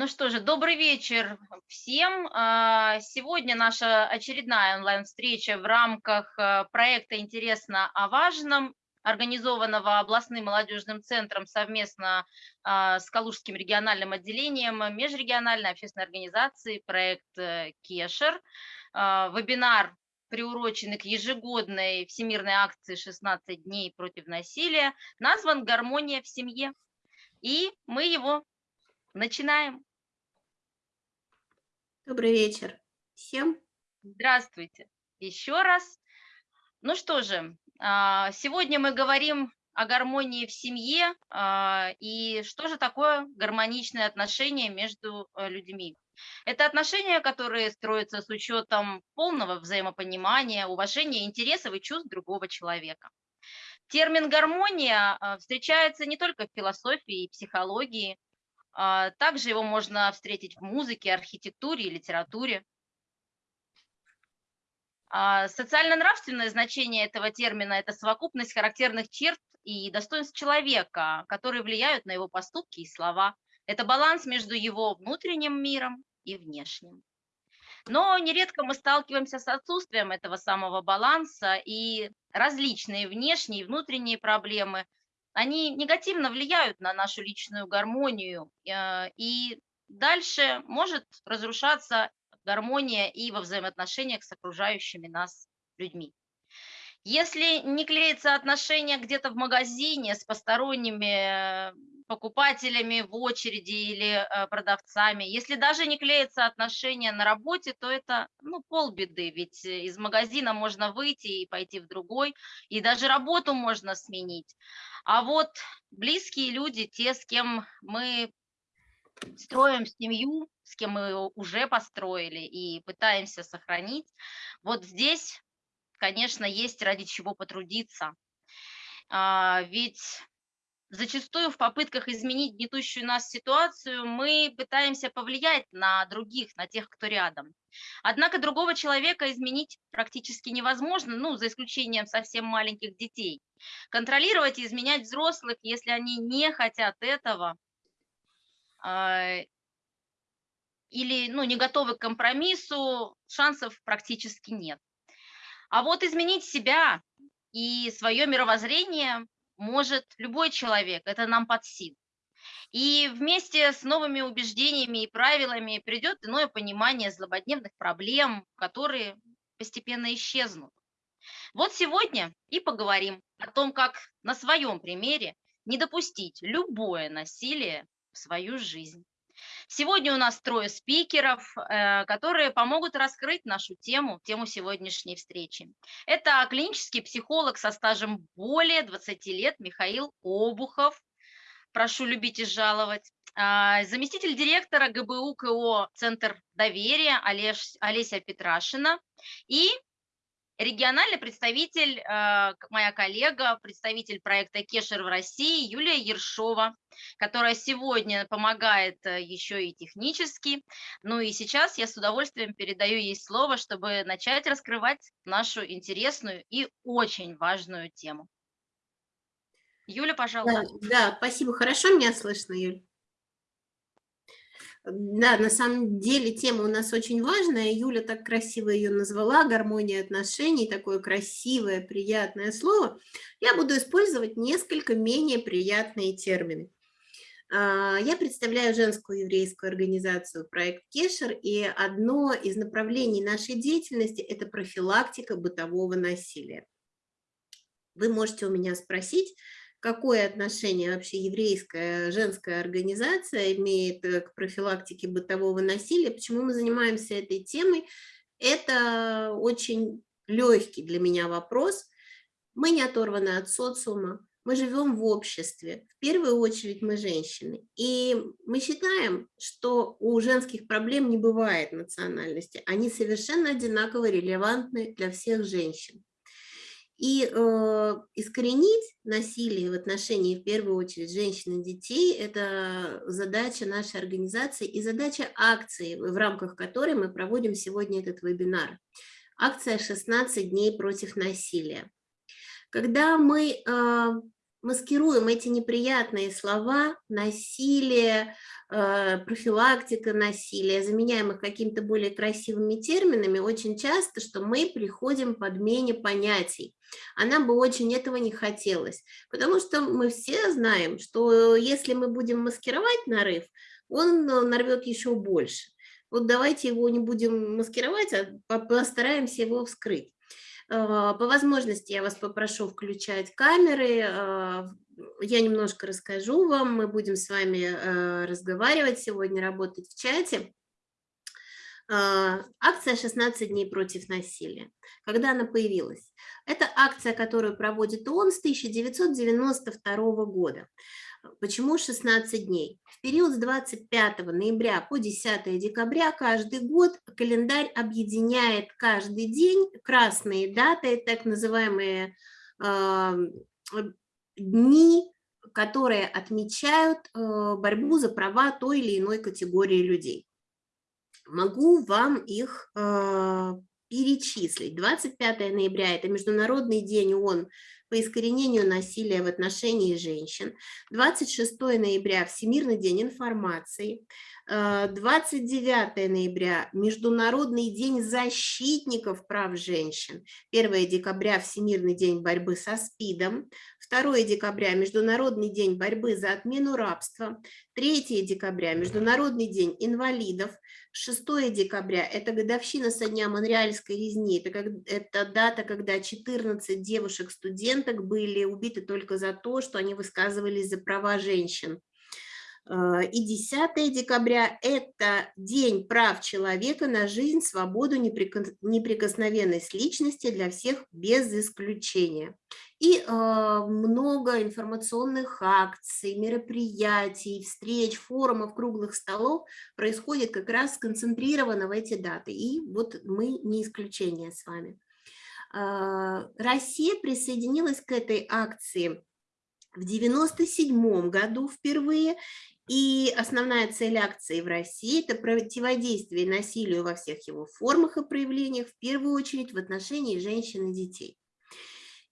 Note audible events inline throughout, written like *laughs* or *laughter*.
Ну что же, добрый вечер всем. А, сегодня наша очередная онлайн-встреча в рамках а, проекта «Интересно о важном», организованного областным молодежным центром совместно а, с Калужским региональным отделением межрегиональной общественной организации проект э, «Кешер». Вебинар приуроченный к ежегодной всемирной акции «16 дней против насилия», назван «Гармония в семье». И мы его Начинаем. Добрый вечер всем. Здравствуйте еще раз. Ну что же, а, сегодня мы говорим о гармонии в семье а, и что же такое гармоничные отношения между э, людьми. Это отношения, которые строятся с учетом полного взаимопонимания, уважения интересов и чувств другого человека. Термин «гармония» а, встречается не только в философии и психологии, также его можно встретить в музыке, архитектуре и литературе. А, социально-нравственное значение этого термина – это совокупность характерных черт и достоинств человека, которые влияют на его поступки и слова. Это баланс между его внутренним миром и внешним. Но нередко мы сталкиваемся с отсутствием этого самого баланса, и различные внешние и внутренние проблемы они негативно влияют на нашу личную гармонию, э, и дальше может разрушаться гармония и во взаимоотношениях с окружающими нас людьми. Если не клеится отношения где-то в магазине с посторонними покупателями в очереди или э, продавцами, если даже не клеится отношения на работе, то это ну, полбеды, ведь из магазина можно выйти и пойти в другой, и даже работу можно сменить. А вот близкие люди, те, с кем мы строим семью, с кем мы уже построили и пытаемся сохранить, вот здесь, конечно, есть ради чего потрудиться. А, ведь зачастую в попытках изменить гнетущую нас ситуацию мы пытаемся повлиять на других, на тех, кто рядом. Однако другого человека изменить практически невозможно, ну, за исключением совсем маленьких детей. Контролировать и изменять взрослых, если они не хотят этого, э, или ну, не готовы к компромиссу, шансов практически нет. А вот изменить себя и свое мировоззрение может любой человек, это нам под силу. И вместе с новыми убеждениями и правилами придет иное понимание злободневных проблем, которые постепенно исчезнут. Вот сегодня и поговорим о том, как на своем примере не допустить любое насилие в свою жизнь. Сегодня у нас трое спикеров, э, которые помогут раскрыть нашу тему, тему сегодняшней встречи. Это клинический психолог со стажем более 20 лет Михаил Обухов. Прошу любить и жаловать. А, заместитель директора ГБУ КО «Центр доверия» Олеся Петрашина и региональный представитель, э, моя коллега, представитель проекта Кешер в России Юлия Ершова, которая сегодня помогает э, еще и технически. Ну и сейчас я с удовольствием передаю ей слово, чтобы начать раскрывать нашу интересную и очень важную тему. Юля, пожалуйста. Да, да, спасибо. Хорошо меня слышно, Юль? Да, на самом деле тема у нас очень важная. Юля так красиво ее назвала, гармония отношений, такое красивое, приятное слово. Я буду использовать несколько менее приятные термины. А, я представляю женскую еврейскую организацию «Проект Кешер», и одно из направлений нашей деятельности – это профилактика бытового насилия. Вы можете у меня спросить, какое отношение вообще еврейская женская организация имеет э, к профилактике бытового насилия, почему мы занимаемся этой темой. Это очень легкий для меня вопрос. Мы не оторваны от социума, мы живем в обществе, в первую очередь мы женщины. И мы считаем, что у женских проблем не бывает национальности, они совершенно одинаково релевантны для всех женщин. И э, искоренить насилие в отношении, в первую очередь, женщин и детей – это задача нашей организации и задача акции, в рамках которой мы проводим сегодня этот вебинар. Акция «16 дней против насилия». Когда мы э, маскируем эти неприятные слова, насилие, профилактика насилия, заменяем их какими-то более красивыми терминами, очень часто, что мы приходим к подмене понятий. А нам бы очень этого не хотелось, потому что мы все знаем, что если мы будем маскировать нарыв, он нарвет еще больше. Вот давайте его не будем маскировать, а постараемся его вскрыть. А, по возможности я вас попрошу включать камеры, а, я немножко расскажу вам, мы будем с вами а, разговаривать сегодня, работать в чате. Акция «16 дней против насилия». Когда она появилась? Это акция, которую проводит ООН с 1992 года. Почему 16 дней? В период с 25 ноября по 10 декабря каждый год календарь объединяет каждый день красные даты, так называемые э, дни, которые отмечают э, борьбу за права той или иной категории людей. Могу вам их э, перечислить. 25 ноября – это Международный день ООН по искоренению насилия в отношении женщин. 26 ноября – Всемирный день информации. 29 э, ноября – Международный день защитников прав женщин. 1 декабря – Всемирный день борьбы со СПИДом. 2 декабря – Международный день борьбы за отмену рабства. 3 декабря – Международный день инвалидов. 6 декабря – это годовщина со дня Монреальской резни. Это, как, это дата, когда 14 девушек-студенток были убиты только за то, что они высказывались за права женщин. Э, и 10 декабря – это День прав человека на жизнь, свободу, неприкосновенность личности для всех без исключения. И э, много информационных акций, мероприятий, встреч, форумов, круглых столов происходит как раз сконцентрировано в эти даты. И вот мы не исключение с вами. Э, Россия присоединилась к этой акции в 1997 году впервые, и основная цель акции в России – это противодействие насилию во всех его формах и проявлениях, в первую очередь в отношении женщин и детей.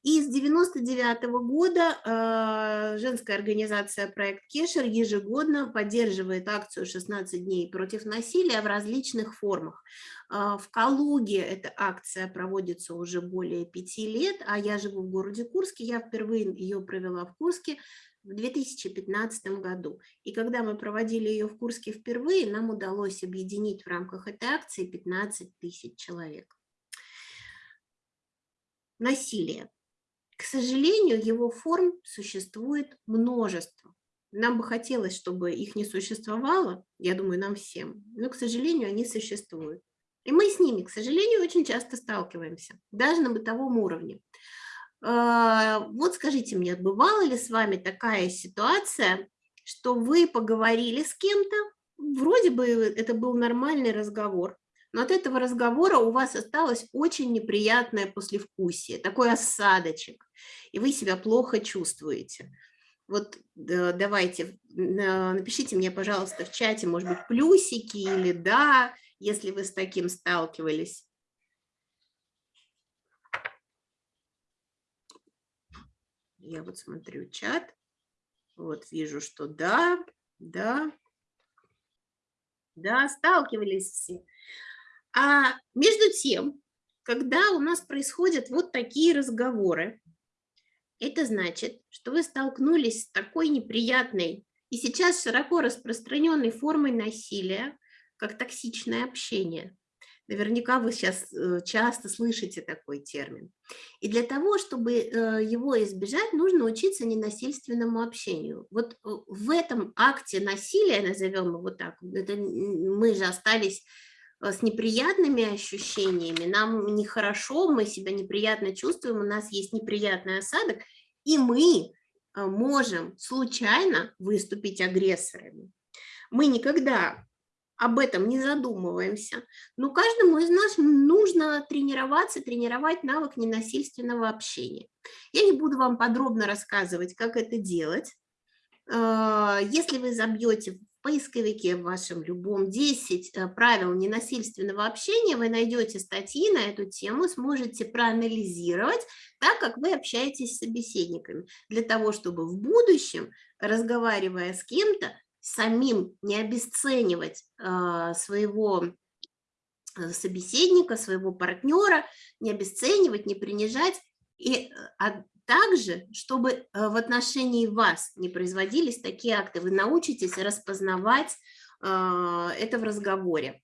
И с 1999 -го года э, женская организация «Проект Кешер» ежегодно поддерживает акцию «16 дней против насилия» в различных формах. Э, в Калуге эта акция проводится уже более пяти лет, а я живу в городе Курске, я впервые ее провела в Курске в 2015 году. И когда мы проводили ее в Курске впервые, нам удалось объединить в рамках этой акции 15 тысяч человек. Насилие. К сожалению, его форм существует множество. Нам бы хотелось, чтобы их не существовало, я думаю, нам всем, но, к сожалению, они существуют. И мы с ними, к сожалению, очень часто сталкиваемся, даже на бытовом уровне. А, вот скажите мне, бывала ли с вами такая ситуация, что вы поговорили с кем-то, вроде бы это был нормальный разговор, но от этого разговора у вас осталось очень неприятное послевкусие, такой осадочек, и вы себя плохо чувствуете. Вот давайте, напишите мне, пожалуйста, в чате, может быть, плюсики или да, если вы с таким сталкивались. Я вот смотрю чат, вот вижу, что да, да, да, сталкивались все. А между тем, когда у нас происходят вот такие разговоры, это значит, что вы столкнулись с такой неприятной и сейчас широко распространенной формой насилия, как токсичное общение. Наверняка вы сейчас э, часто слышите такой термин. И для того, чтобы э, его избежать, нужно учиться ненасильственному общению. Вот э, в этом акте насилия, назовем его так, это мы же остались с неприятными ощущениями, нам нехорошо, мы себя неприятно чувствуем, у нас есть неприятный осадок, и мы можем случайно выступить агрессорами. Мы никогда об этом не задумываемся, но каждому из нас нужно тренироваться, тренировать навык ненасильственного общения. Я не буду вам подробно рассказывать, как это делать, а, если вы забьете в поисковике в вашем любом 10 э, правил ненасильственного общения, вы найдете статьи на эту тему, сможете проанализировать так, как вы общаетесь с собеседниками, для того, чтобы в будущем, разговаривая с кем-то, самим не обесценивать э, своего э, собеседника, своего партнера, не обесценивать, не принижать, и а также, чтобы э, в отношении вас не производились такие акты, вы научитесь распознавать а, это в разговоре.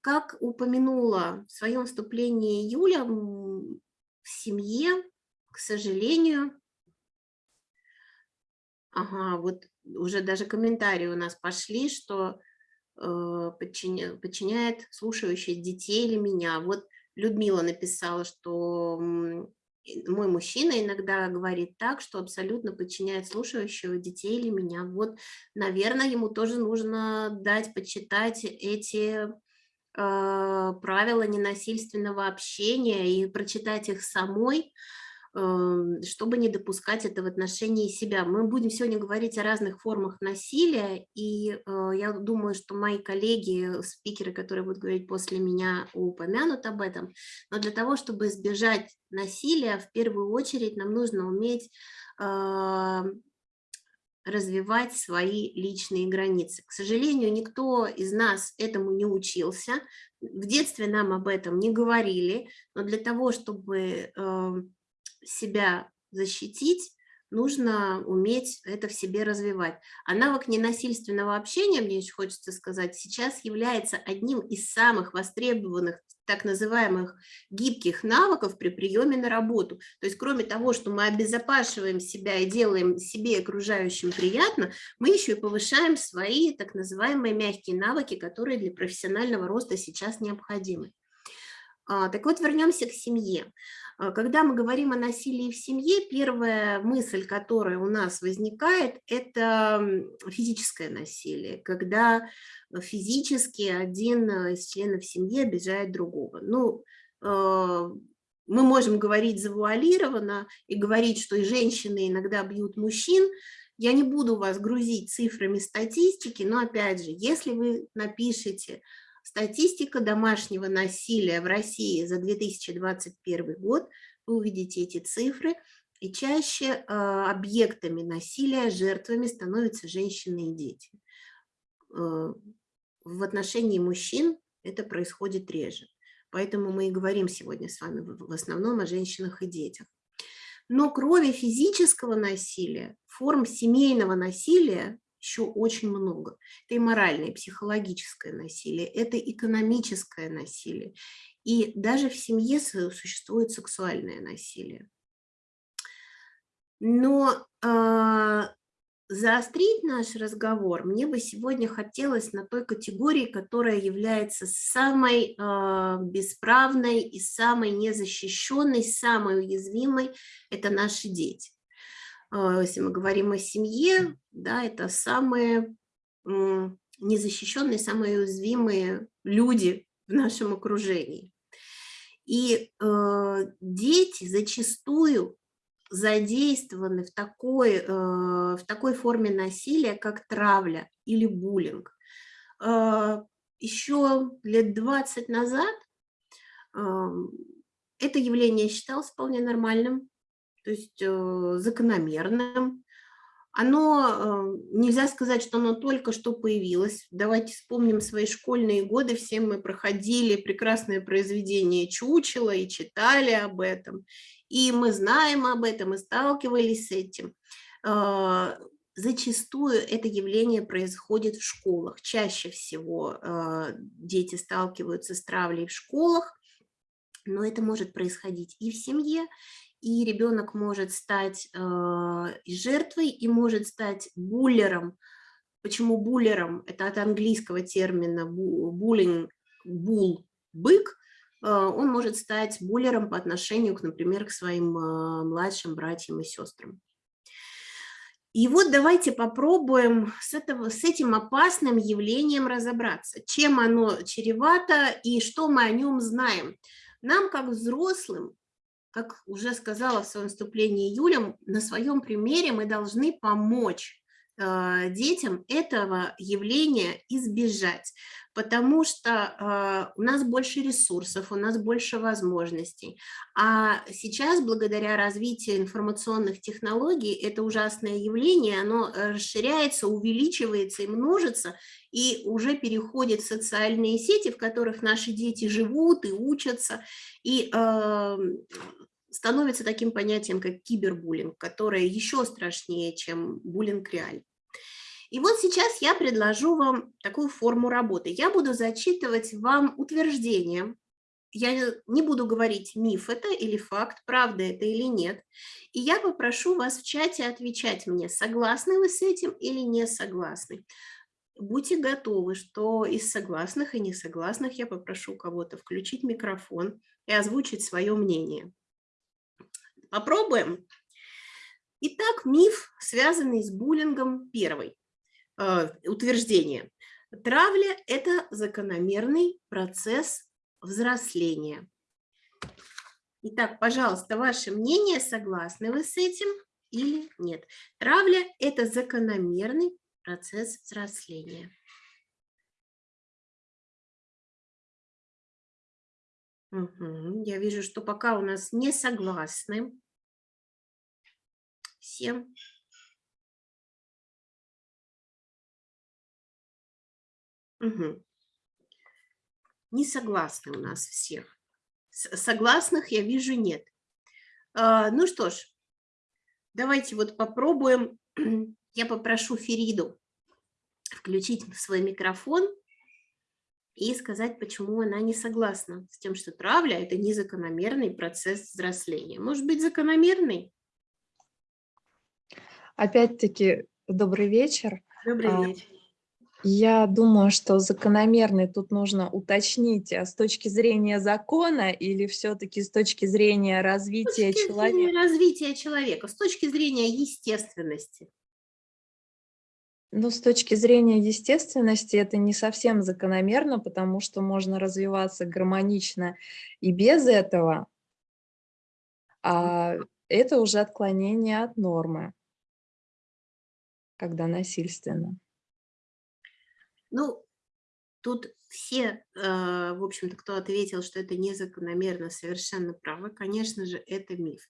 Как упомянула в своем вступлении Юля, в семье, к сожалению, ага, вот уже даже комментарии у нас пошли, что э, подчиняет, подчиняет слушающих детей или меня. Вот Людмила написала, что мой мужчина иногда говорит так, что абсолютно подчиняет слушающего детей или меня. Вот, наверное, ему тоже нужно дать почитать эти э, правила ненасильственного общения и прочитать их самой, чтобы не допускать это в отношении себя. Мы будем сегодня говорить о разных формах насилия, и э, я думаю, что мои коллеги, спикеры, которые будут говорить после меня, упомянут об этом. Но для того, чтобы избежать насилия, в первую очередь нам нужно уметь эм, развивать свои личные границы. К сожалению, никто из нас этому не учился. В детстве нам об этом не говорили, но для того, чтобы эм, себя защитить, нужно уметь это в себе развивать. А навык ненасильственного общения, мне еще хочется сказать, сейчас является одним из самых востребованных так называемых гибких навыков при приеме на работу. То есть кроме того, что мы обезопасиваем себя и делаем себе и окружающим приятно, мы еще и повышаем свои так называемые мягкие навыки, которые для профессионального роста сейчас необходимы. А, так вот, вернемся к семье. А, когда мы говорим о насилии в семье, первая мысль, которая у нас возникает, это физическое насилие, когда физически один из членов семьи обижает другого. Ну, а, мы можем говорить завуалированно и говорить, что и женщины иногда бьют мужчин. Я не буду вас грузить цифрами статистики, но опять же, если вы напишете Статистика домашнего насилия в России за 2021 год, вы увидите эти цифры, и чаще э, объектами насилия, жертвами становятся женщины и дети. Э, в отношении мужчин это происходит реже. Поэтому мы и говорим сегодня с вами в основном о женщинах и детях. Но кроме физического насилия, форм семейного насилия еще очень много. Это и моральное, и психологическое насилие, это экономическое насилие. И даже в семье существует сексуальное насилие. Но э, заострить наш разговор мне бы сегодня хотелось на той категории, которая является самой э, бесправной и самой незащищенной, самой уязвимой, это наши дети. А, если мы говорим о семье, да, это самые незащищенные, самые уязвимые люди в нашем окружении. И э, дети зачастую задействованы в такой, э, в такой форме насилия, как травля или буллинг. Э, еще лет 20 назад э, это явление считалось вполне нормальным, то есть э, закономерным. Оно, э, нельзя сказать, что оно только что появилось. Давайте вспомним свои школьные годы, все мы проходили прекрасное произведение Чучела и читали об этом. И мы знаем об этом и сталкивались с этим. Э, зачастую это явление происходит в школах. Чаще всего дети сталкиваются с травлей в школах, но это может происходить и в семье, и ребенок может стать э, жертвой и может стать буллером. Почему буллером? Это от английского термина буллинг, бул, бык. Э, он может стать буллером по отношению, к, например, к своим э, младшим братьям и сестрам. И вот давайте попробуем с, этого, с этим опасным явлением разобраться, чем оно чревато и что мы о нем знаем. Нам, как взрослым, как уже сказала в своем вступлении Юля, на своем примере мы должны помочь детям этого явления избежать, потому что э, у нас больше ресурсов, у нас больше возможностей. А сейчас, благодаря развитию информационных технологий, это ужасное явление, оно расширяется, увеличивается и множится, и уже переходит в социальные сети, в которых наши дети живут и учатся, и э, становится таким понятием, как кибербуллинг, которое еще страшнее, чем буллинг реальный. И вот сейчас я предложу вам такую форму работы. Я буду зачитывать вам утверждение. Я не буду говорить, миф это или факт, правда это или нет. И я попрошу вас в чате отвечать мне, согласны вы с этим или не согласны. Будьте готовы, что из согласных и несогласных я попрошу кого-то включить микрофон и озвучить свое мнение. Попробуем. Итак, миф, связанный с буллингом, первый. Э, утверждение. Травля – это закономерный процесс взросления. Итак, пожалуйста, ваше мнение, согласны вы с этим или нет? Травля – это закономерный процесс взросления. Угу. Я вижу, что пока у нас не согласны. Всем. Угу. Не согласны у нас всех. Согласных я вижу нет. А, ну что ж, давайте вот попробуем. *clears throat* Я попрошу Фериду включить свой микрофон и сказать, почему она не согласна с тем, что травля – это незакономерный процесс взросления. Может быть, закономерный? Опять-таки, добрый вечер. Добрый а, вечер. Я думаю, что закономерный тут нужно уточнить а с точки зрения закона или все-таки с точки зрения развития с точки человека? Зрения развития человека, с точки зрения естественности. Ну, с точки зрения естественности это не совсем закономерно, потому что можно развиваться гармонично и без этого, а это уже отклонение от нормы когда насильственно? Ну, тут все, э, в общем-то, кто ответил, что это незакономерно, совершенно правы. Конечно же, это миф.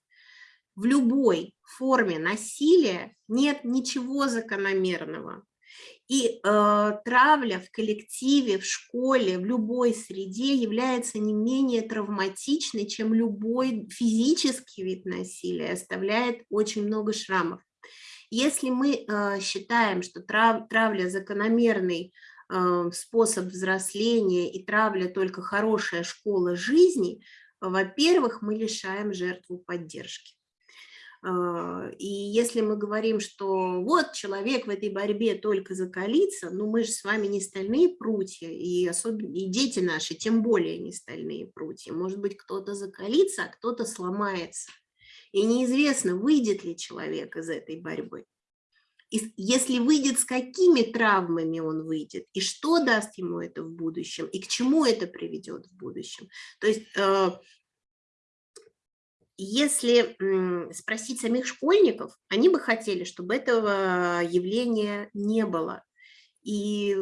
В любой форме насилия нет ничего закономерного. И э, травля в коллективе, в школе, в любой среде является не менее травматичной, чем любой физический вид насилия, оставляет очень много шрамов. Если мы э, считаем, что трав, травля закономерный э, способ взросления и травля только хорошая школа жизни, во-первых, мы лишаем жертву поддержки. Э, и если мы говорим, что вот человек в этой борьбе только закалится, ну мы же с вами не стальные прутья, и, особенно, и дети наши тем более не стальные прутья. Может быть, кто-то закалится, а кто-то сломается. И неизвестно, выйдет ли человек из этой борьбы. И если выйдет, с какими травмами он выйдет, и что даст ему это в будущем, и к чему это приведет в будущем. То есть, э, если спросить самих школьников, они бы хотели, чтобы этого явления не было. И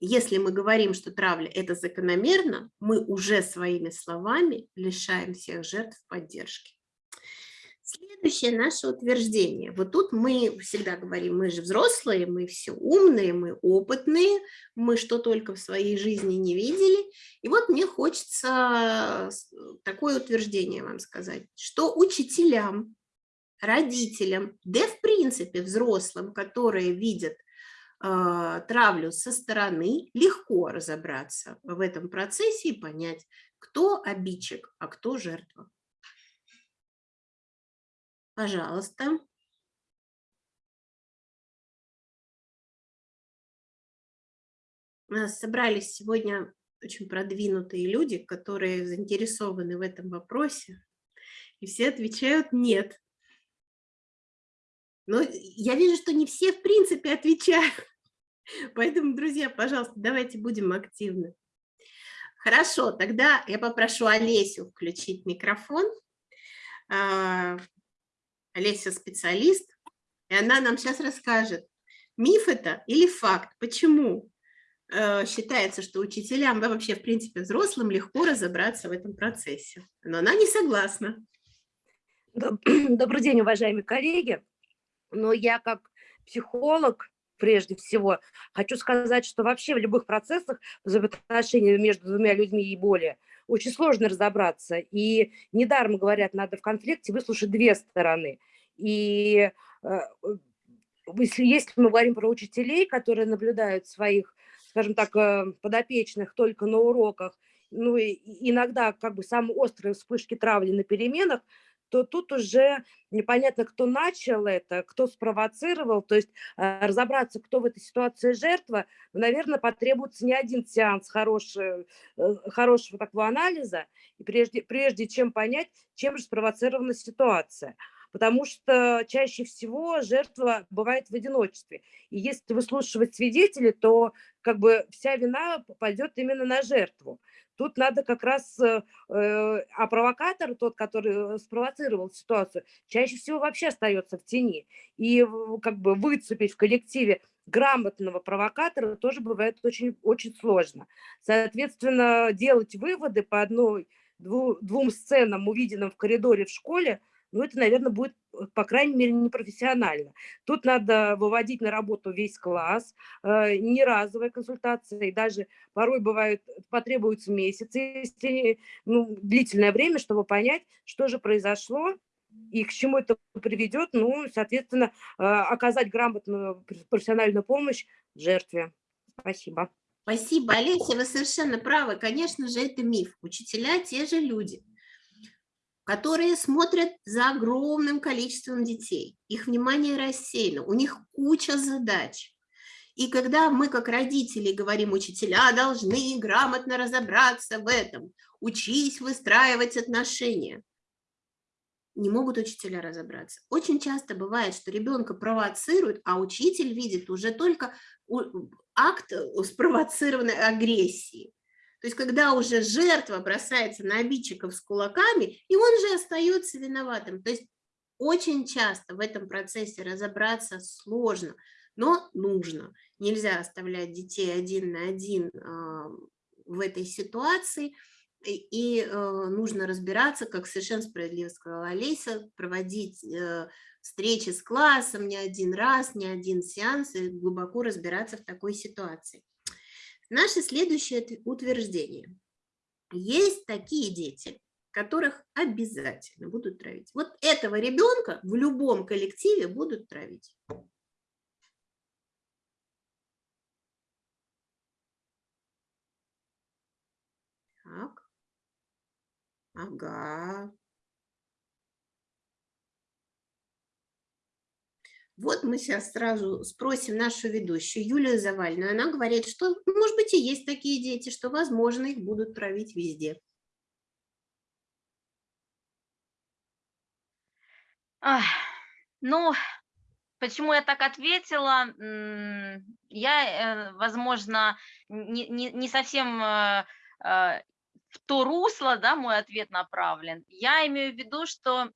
если мы говорим, что травля – это закономерно, мы уже своими словами лишаем всех жертв поддержки. Следующее наше утверждение. Вот тут мы всегда говорим, мы же взрослые, мы все умные, мы опытные, мы что только в своей жизни не видели. И вот мне хочется такое утверждение вам сказать, что учителям, родителям, да в принципе взрослым, которые видят э, травлю со стороны, легко разобраться в этом процессе и понять, кто обидчик, а кто жертва. Пожалуйста. Нас собрались сегодня очень продвинутые люди, которые заинтересованы в этом вопросе, и все отвечают «нет». Но я вижу, что не все в принципе отвечают. *laughs* Поэтому, друзья, пожалуйста, давайте будем активны. Хорошо, тогда я попрошу Олесю включить микрофон. Олеся специалист, и она нам сейчас расскажет, Миф это или факт? Почему э, считается, что учителям, да вообще, в принципе, взрослым легко разобраться в этом процессе? Но она не согласна. *clears throat* Добрый день, уважаемые коллеги. Но я как психолог, прежде всего, хочу сказать, что вообще в любых процессах взаимоотношений между двумя людьми и более очень сложно разобраться. И недаром говорят, надо в конфликте выслушать две стороны. И э, если, если мы говорим про учителей, которые наблюдают своих, скажем так, э, подопечных только на уроках, ну иногда как бы самые острые вспышки травли на переменах, то тут уже непонятно, кто начал это, кто спровоцировал. То есть э, разобраться, кто в этой ситуации жертва, наверное, потребуется не один сеанс хорошего, э, хорошего такого анализа, и прежде, прежде чем понять, чем же спровоцирована ситуация потому что чаще всего жертва бывает в одиночестве. И если выслушивать свидетелей, то как бы вся вина пойдет именно на жертву. Тут надо как раз, э, а провокатор, тот, который э, спровоцировал ситуацию, чаще всего вообще остается в тени. И как бы выцепить в коллективе грамотного провокатора тоже бывает очень, очень сложно. Соответственно, делать выводы по одной, двум сценам, увиденным в коридоре в школе, ну, это, наверное, будет, э, по крайней мере, непрофессионально. Тут надо выводить на работу весь класс, э, не разовая консультация, и даже порой бывает, потребуется месяцы, если, ну, длительное время, чтобы понять, что же произошло, и к чему это приведет, ну, соответственно, э, оказать грамотную профессиональную помощь жертве. Спасибо. Спасибо, Олеся, вы совершенно правы. Конечно же, это миф. Учителя те же люди которые смотрят за огромным количеством детей. Их внимание рассеяно, у них куча задач. И когда мы, как родители, говорим, учителя должны грамотно разобраться в этом, учись выстраивать отношения, не могут учителя разобраться. Очень часто бывает, что ребенка провоцируют, а учитель видит уже только акт спровоцированной агрессии. То есть когда уже жертва бросается на обидчиков с кулаками, и он же остается виноватым. То есть очень часто в этом процессе разобраться сложно, но нужно. Нельзя оставлять детей один на один а, в этой ситуации, и, э, нужно разбираться, как совершенно справедливо сказала Олеся, проводить э, встречи с классом не один раз, не один сеанс, и глубоко разбираться в такой ситуации. Наше следующее утверждение. Есть такие дети, которых обязательно будут травить. Вот этого ребенка в любом коллективе будут травить. Так. Ага. Вот мы сейчас сразу спросим нашу ведущую Юлию Завальную. Она говорит, что, может быть, и есть такие дети, что, возможно, их будут травить везде. Ах, ну, почему я так ответила? Я, э, возможно, не, не, не совсем э, э, в то русло, да, мой ответ направлен. Я имею в виду, что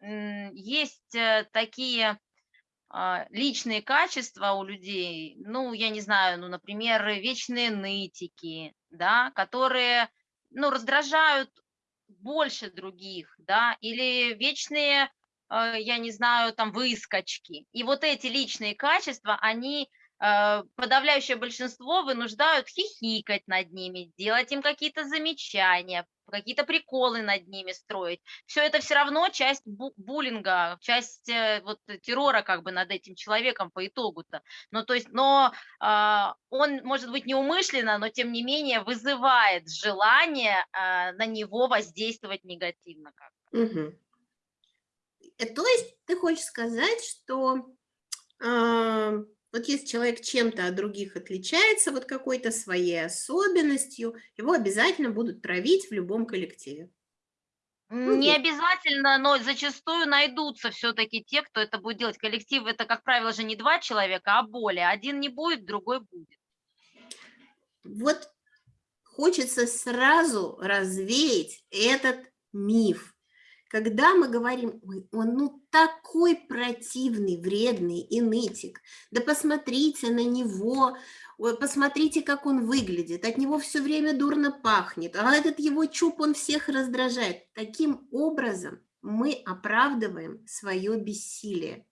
есть такие личные качества у людей, ну, я не знаю, ну, например, вечные нытики, да, которые, ну, раздражают больше других, да, или вечные, а, я не знаю, там, выскочки. И вот эти личные качества, они а, подавляющее большинство вынуждают хихикать над ними, делать им какие-то замечания, какие-то приколы над ними строить. Все это все равно часть буллинга, часть э, вот террора как бы над этим человеком по итогу-то. Ну, то есть, но э, он, может быть, неумышленно, но тем не менее вызывает желание э, на него воздействовать негативно. Как угу. То есть ты хочешь сказать, что э, вот если человек чем-то от других отличается, вот какой-то своей особенностью, его обязательно будут травить в любом коллективе. Ну, Не обязательно, но зачастую найдутся все-таки те, кто это будет делать. Коллектив это, как правило, же не два человека, а более. Один не будет, другой будет. Вот хочется сразу развеять этот миф. Когда мы говорим, «Ой, он ну такой противный, вредный и нытик, да посмотрите на него, посмотрите, как он выглядит, от него все время дурно пахнет, а этот его чуб, он всех раздражает. Таким образом мы оправдываем свое бессилие.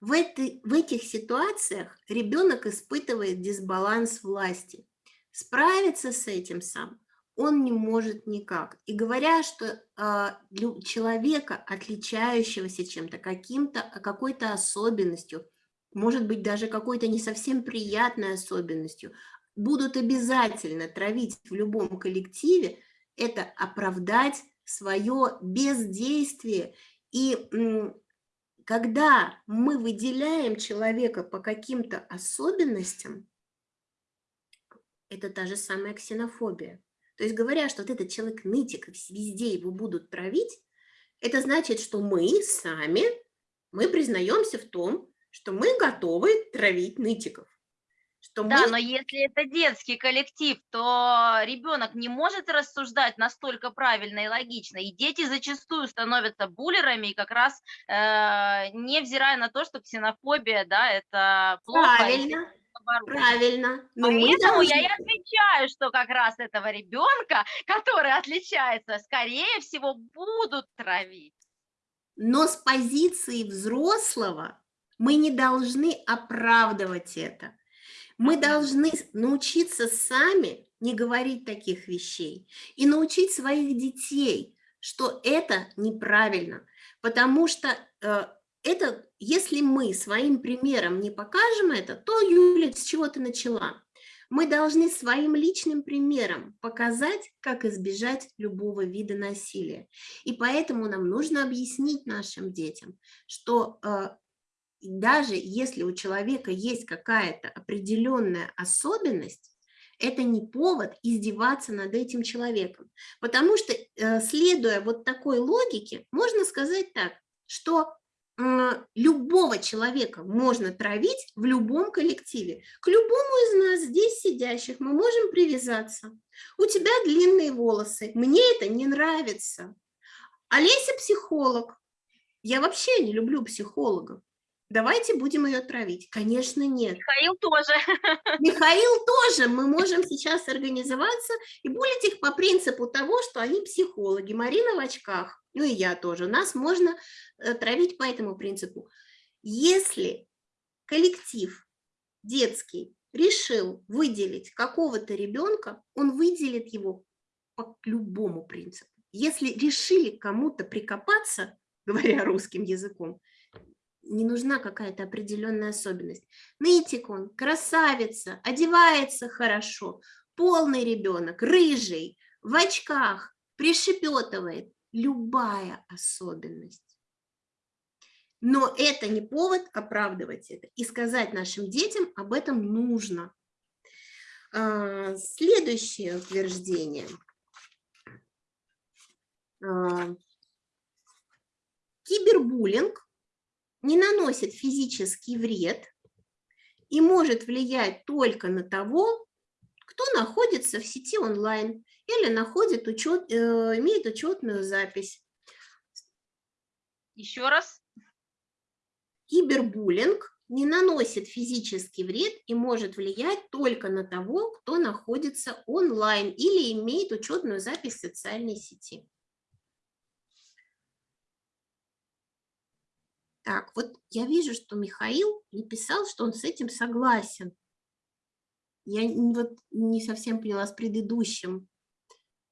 В, этой, в этих ситуациях ребенок испытывает дисбаланс власти. Справиться с этим сам он не может никак. И говоря, что э, человека, отличающегося чем-то, каким-то, какой-то особенностью, может быть, даже какой-то не совсем приятной особенностью, будут обязательно травить в любом коллективе, это оправдать свое бездействие и когда мы выделяем человека по каким-то особенностям, это та же самая ксенофобия. То есть говоря, что вот этот человек нытик, везде его будут травить, это значит, что мы сами, мы признаемся в том, что мы готовы травить нытиков. Что да, мы... но если это детский коллектив, то ребенок не может рассуждать настолько правильно и логично. И дети зачастую становятся буллерами, и как раз э, невзирая на то, что ксенофобия, да, это плохо. Правильно, правильно. Но Поэтому должны... я и отвечаю, что как раз этого ребенка, *laughs* который отличается, скорее всего, будут травить. Но с позиции взрослого мы не должны оправдывать это. Мы должны научиться сами не говорить таких вещей и научить своих детей, что это неправильно, потому что э, это, если мы своим примером не покажем это, то, Юля, с чего ты начала? Мы должны своим личным примером показать, как избежать любого вида насилия. И поэтому нам нужно объяснить нашим детям, что э, даже если у человека есть какая-то определенная особенность, это не повод издеваться над этим человеком. Потому что, э, следуя вот такой логике, можно сказать так, что любого человека можно травить в любом коллективе. К любому из нас здесь сидящих мы можем привязаться. У тебя длинные волосы, мне это не нравится. Олеся психолог. Я вообще не люблю психологов. Давайте будем ее травить. Конечно, нет. Михаил тоже. *laughs* Михаил тоже. Мы можем сейчас организоваться и булить их по принципу того, что они психологи. Марина в очках, ну и я тоже. Нас можно э, травить по этому принципу. Если коллектив детский решил выделить какого-то ребенка, он выделит его по любому принципу. Если решили кому-то прикопаться, *laughs* говоря русским языком, не нужна какая-то определенная особенность. Нытик он, красавица, одевается хорошо, полный ребенок, рыжий, в очках, пришепетывает. Любая особенность. Но это не повод оправдывать это. И сказать нашим детям об этом нужно. А, следующее утверждение. А, кибербуллинг не наносит физический вред и может влиять только на того, кто находится в сети онлайн или находит учет, э, имеет учетную запись. Еще раз. Кибербуллинг не наносит физический вред и может влиять только на того, кто находится онлайн или имеет учетную запись в социальной сети. Так, вот я вижу, что Михаил написал, что он с этим согласен. Я вот не совсем поняла с предыдущим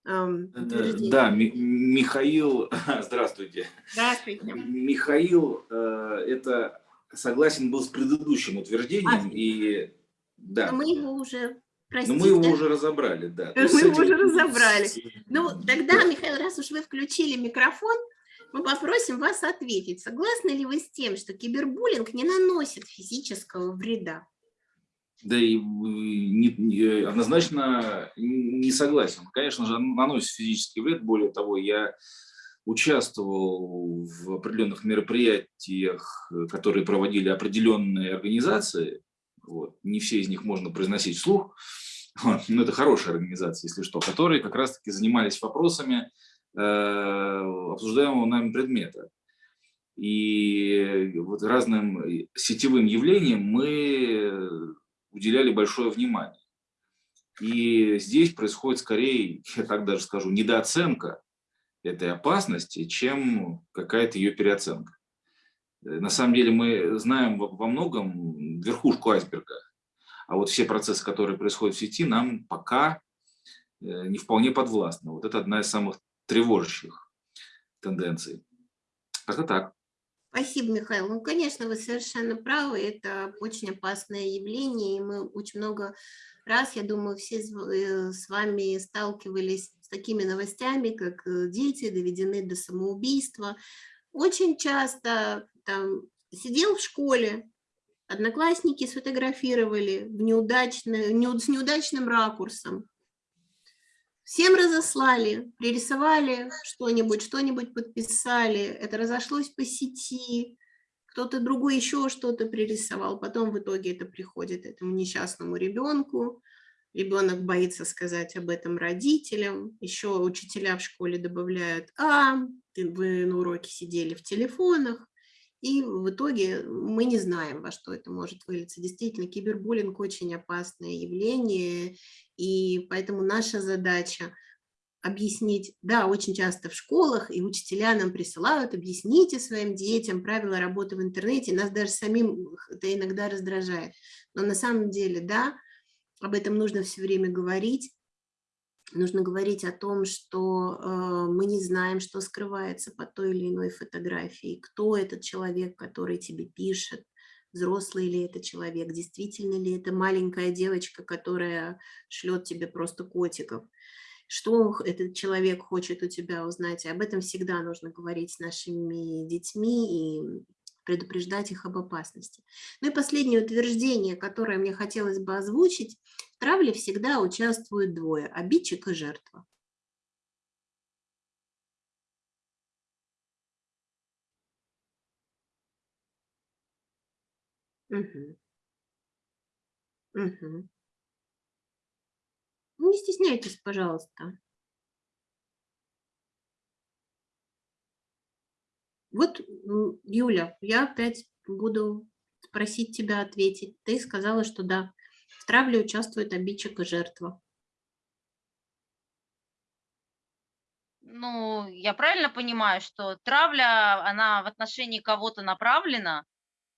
эм, Да, Михаил, *laughs* здравствуйте. Здравствуйте. Михаил, э, это согласен был с предыдущим утверждением, а, и да. Но мы его уже Простите. Но мы его уже разобрали, да. Мы его уже разобрали. Ну, тогда, Михаил, раз уж вы включили микрофон, мы попросим вас ответить, согласны ли вы с тем, что кибербуллинг не наносит физического вреда? Да и не, не, однозначно не согласен. Конечно же, наносит физический вред. Более того, я участвовал в определенных мероприятиях, которые проводили определенные организации. Вот. Не все из них можно произносить вслух, *laughs* но это хорошая организация, если что, которые как раз-таки занимались вопросами обсуждаемого нами предмета. И вот разным сетевым явлениям мы уделяли большое внимание. И здесь происходит скорее, я так даже скажу, недооценка этой опасности, чем какая-то ее переоценка. На самом деле мы знаем во многом верхушку айсберга, а вот все процессы, которые происходят в сети, нам пока э, не вполне подвластны. Вот это одна из самых тревожащих тенденций. Как-то так. Спасибо, Михаил. Ну, конечно, вы совершенно правы. Это очень опасное явление, и мы очень много раз, я думаю, все э, с вами сталкивались с такими новостями, как э, дети доведены до самоубийства. Очень часто там сидел в школе, одноклассники сфотографировали в неудачный, с неудачным ракурсом, Всем разослали, пририсовали что-нибудь, что-нибудь подписали, это разошлось по сети, кто-то другой еще что-то пририсовал, потом в итоге это приходит этому несчастному ребенку, ребенок боится сказать об этом родителям, еще учителя в школе добавляют, а, вы на уроке сидели в телефонах, и в итоге мы не знаем, во что это может вылиться. Действительно, кибербуллинг очень опасное явление, и поэтому наша задача объяснить, да, очень часто в школах и учителя нам присылают, объясните своим детям правила работы в интернете, нас даже самим это иногда раздражает. Но на самом деле, да, об этом нужно все время говорить, нужно говорить о том, что э, мы не знаем, что скрывается под той или иной фотографией, кто этот человек, который тебе пишет, взрослый ли это человек, действительно ли это маленькая девочка, которая шлет тебе просто котиков, что этот человек хочет у тебя узнать. И об этом всегда нужно говорить с нашими детьми и предупреждать их об опасности. Ну и последнее утверждение, которое мне хотелось бы озвучить. Травле всегда участвуют двое – обидчик и жертва. Угу. Угу. Не стесняйтесь, пожалуйста. Вот, Юля, я опять буду просить тебя ответить. Ты сказала, что да, в травле участвует обидчик и жертва. Ну, я правильно понимаю, что травля, она в отношении кого-то направлена,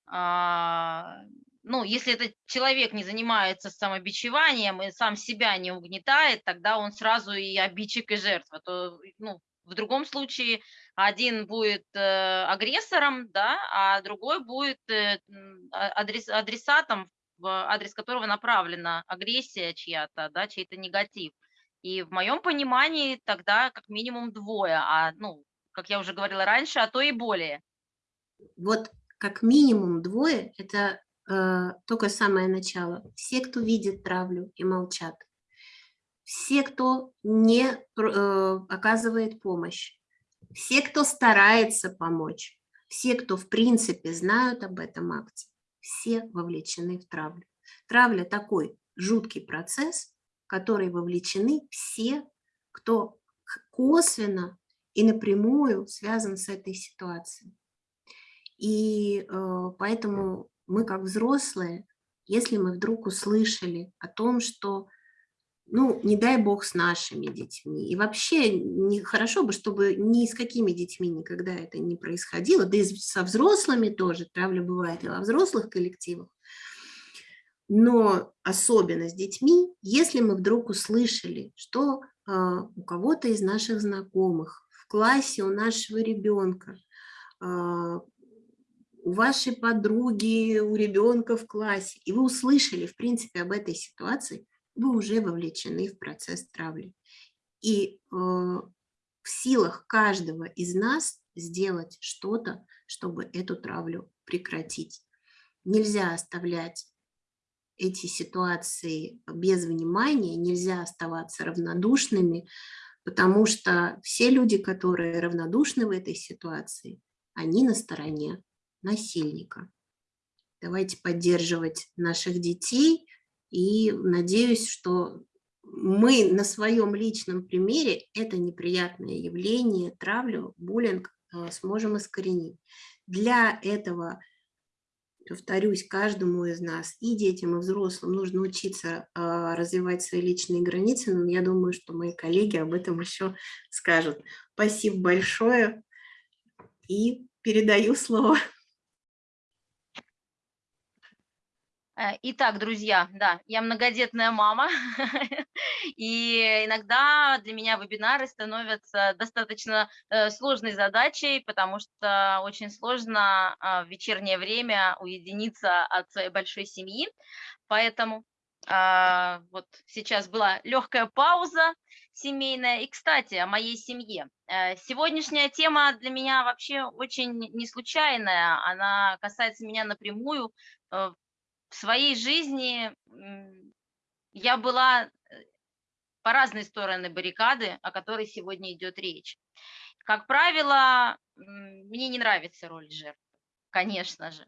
а, ну, если этот человек не занимается самобичеванием и сам себя не угнетает, тогда он сразу и обидчик, и жертва. То, ну, в другом случае один будет э, агрессором, да, а другой будет э, а, адрес, адресатом, в адрес которого направлена агрессия чья-то, да, чей-то негатив. И в моем понимании тогда как минимум двое, а, ну, как я уже говорила раньше, а то и более. Вот как минимум двое – это э, только самое начало. Все, кто видит травлю и молчат. Все, кто не э, оказывает помощь. Все, кто старается помочь. Все, кто в принципе знают об этом акте. Все вовлечены в травлю. Травля – такой жуткий процесс, в который вовлечены все, кто косвенно и напрямую связан с этой ситуацией. И э, поэтому мы как взрослые, если мы вдруг услышали о том, что, ну, не дай бог с нашими детьми, и вообще не, хорошо бы, чтобы ни с какими детьми никогда это не происходило, да и со взрослыми тоже, травля бывает и во взрослых коллективах, но особенно с детьми, если мы вдруг услышали, что э, у кого-то из наших знакомых в классе у нашего ребенка э, у вашей подруги, у ребенка в классе, и вы услышали, в принципе, об этой ситуации, вы уже вовлечены в процесс травли. И э, в силах каждого из нас сделать что-то, чтобы эту травлю прекратить. Нельзя оставлять эти ситуации без внимания, нельзя оставаться равнодушными, потому что все люди, которые равнодушны в этой ситуации, они на стороне насильника. Давайте поддерживать наших детей и надеюсь, что мы на своем личном примере это неприятное явление, травлю, буллинг э, сможем искоренить. Для этого, повторюсь, каждому из нас, и детям, и взрослым, нужно учиться а, развивать свои личные границы, но я думаю, что мои коллеги об этом еще скажут. Спасибо большое и передаю слово. Э, итак, друзья, да, я многодетная мама, *laughs* и иногда для меня вебинары становятся достаточно э, сложной задачей, потому что очень сложно а, в вечернее время уединиться от своей большой семьи, поэтому а, вот сейчас была легкая пауза семейная. И, кстати, о моей семье. Э, сегодняшняя тема для меня вообще очень не случайная, она касается меня напрямую в своей жизни я была э, по разные стороны баррикады, о которой сегодня идет речь. Как правило, мне не нравится роль жертвы, конечно же.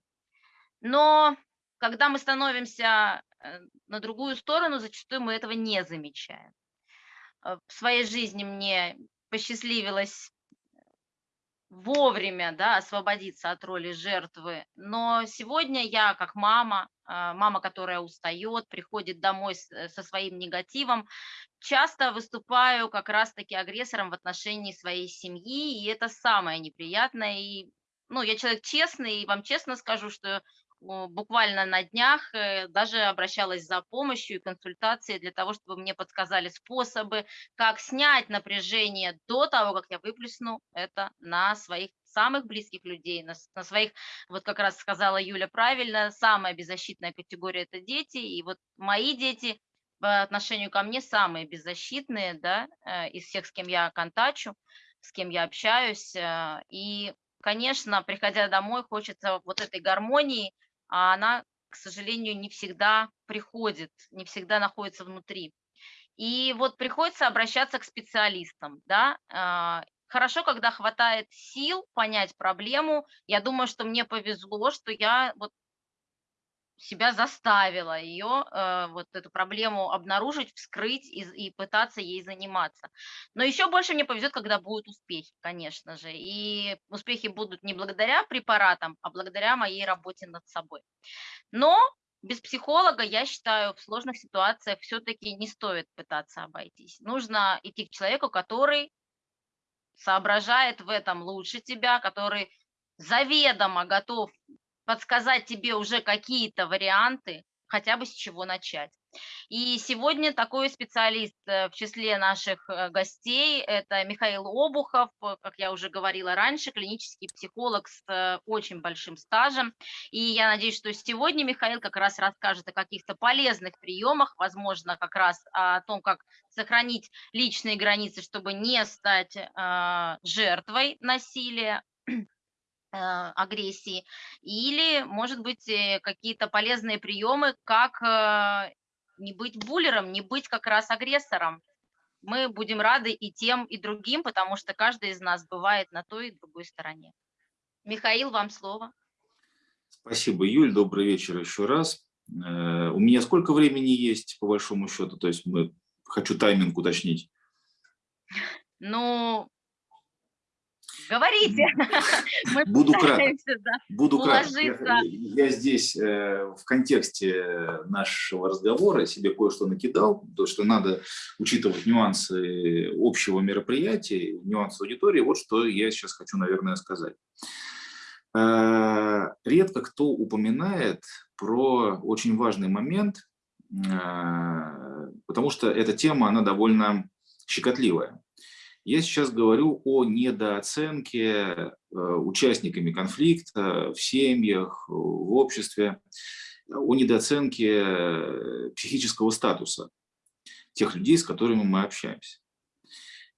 Но когда мы становимся э, на другую сторону, зачастую мы этого не замечаем. Э, в своей жизни мне посчастливилось вовремя да, освободиться от роли жертвы. Но сегодня я, как мама, а, мама, которая устает, приходит домой э, со своим негативом, часто выступаю как раз-таки агрессором в отношении своей семьи, и это самое неприятное. И, ну, я человек честный, и вам честно скажу, что буквально на днях э, даже обращалась за помощью и консультацией для того, чтобы мне подсказали способы, как снять напряжение до того, как я выплесну это на своих самых близких людей, на, на своих, вот как раз сказала Юля правильно, самая беззащитная категория – это дети, и вот мои дети по отношению ко мне самые беззащитные, да, э, из всех, с кем я контачу, с кем я общаюсь, э, и конечно, приходя домой, хочется вот этой гармонии, а она, к сожалению, не всегда приходит, не всегда находится внутри. И вот приходится обращаться к специалистам, да, а, хорошо, когда хватает сил понять проблему. Я думаю, что мне повезло, что я вот себя заставила ее, э, вот эту проблему обнаружить, вскрыть и, и пытаться ей заниматься. Но еще больше мне повезет, когда будут успехи, конечно же. И успехи будут не благодаря препаратам, а благодаря моей работе над собой. Но без психолога, я считаю, в сложных ситуациях все-таки не стоит пытаться обойтись. Нужно идти к человеку, который соображает в этом лучше тебя, который заведомо готов подсказать тебе уже какие-то варианты, хотя бы с чего начать. И сегодня такой специалист э, в числе наших э, гостей – это Михаил Обухов, э, как я уже говорила раньше, клинический психолог с очень большим стажем. И я надеюсь, что сегодня Михаил как раз расскажет о каких-то полезных приемах, возможно, как раз о том, как сохранить личные границы, чтобы не стать жертвой насилия, агрессии, или, может быть, э, какие-то полезные приемы, как э, не быть буллером, не быть как раз агрессором. Мы будем рады и тем, и другим, потому что каждый из нас бывает на той и другой стороне. Михаил, вам слово. Спасибо, Юль. Добрый вечер еще раз. У меня сколько времени есть, по большому счету? То есть мы хочу тайминг уточнить. Ну, Говорите. *laughs* Мы Буду краток. Да, Буду краток. Я, я здесь э, в контексте нашего разговора себе кое-что накидал, то, что надо учитывать нюансы общего мероприятия, нюансы аудитории. Вот что я сейчас хочу, наверное, сказать. Э, редко кто упоминает про очень важный момент, э, потому что эта тема, она довольно щекотливая. Я сейчас говорю о недооценке э, участниками конфликта в семьях, в обществе, о недооценке э, психического статуса тех людей, с которыми мы общаемся.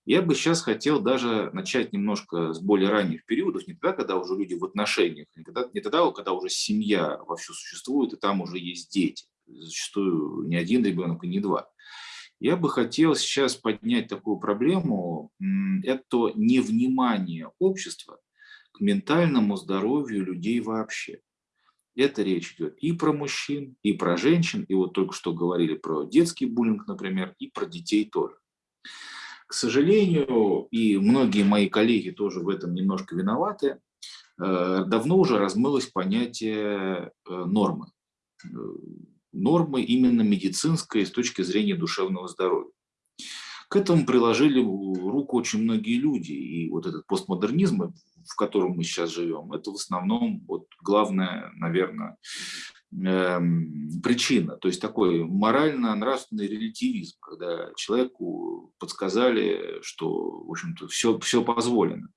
Я бы сейчас хотел даже начать немножко с более ранних периодов, не тогда, когда уже люди в отношениях, не тогда, не тогда когда уже семья вовсю существует, и там уже есть дети. Зачастую не один ребенок и не два. Я бы хотел сейчас поднять такую проблему, это невнимание общества к ментальному здоровью людей вообще. это речь идет и про мужчин, и про женщин, и вот только что говорили про детский буллинг, например, и про детей тоже. К сожалению, и многие мои коллеги тоже в этом немножко виноваты, э, давно уже размылось понятие э, нормы. Нормы именно медицинской с точки зрения душевного здоровья. К этому приложили руку очень многие люди. И вот этот постмодернизм, в котором мы сейчас живем, это в основном вот главная, наверное, Эм, причина, то есть такой морально-нравственный релятивизм, когда человеку подсказали, что, в общем-то, все, все позволено.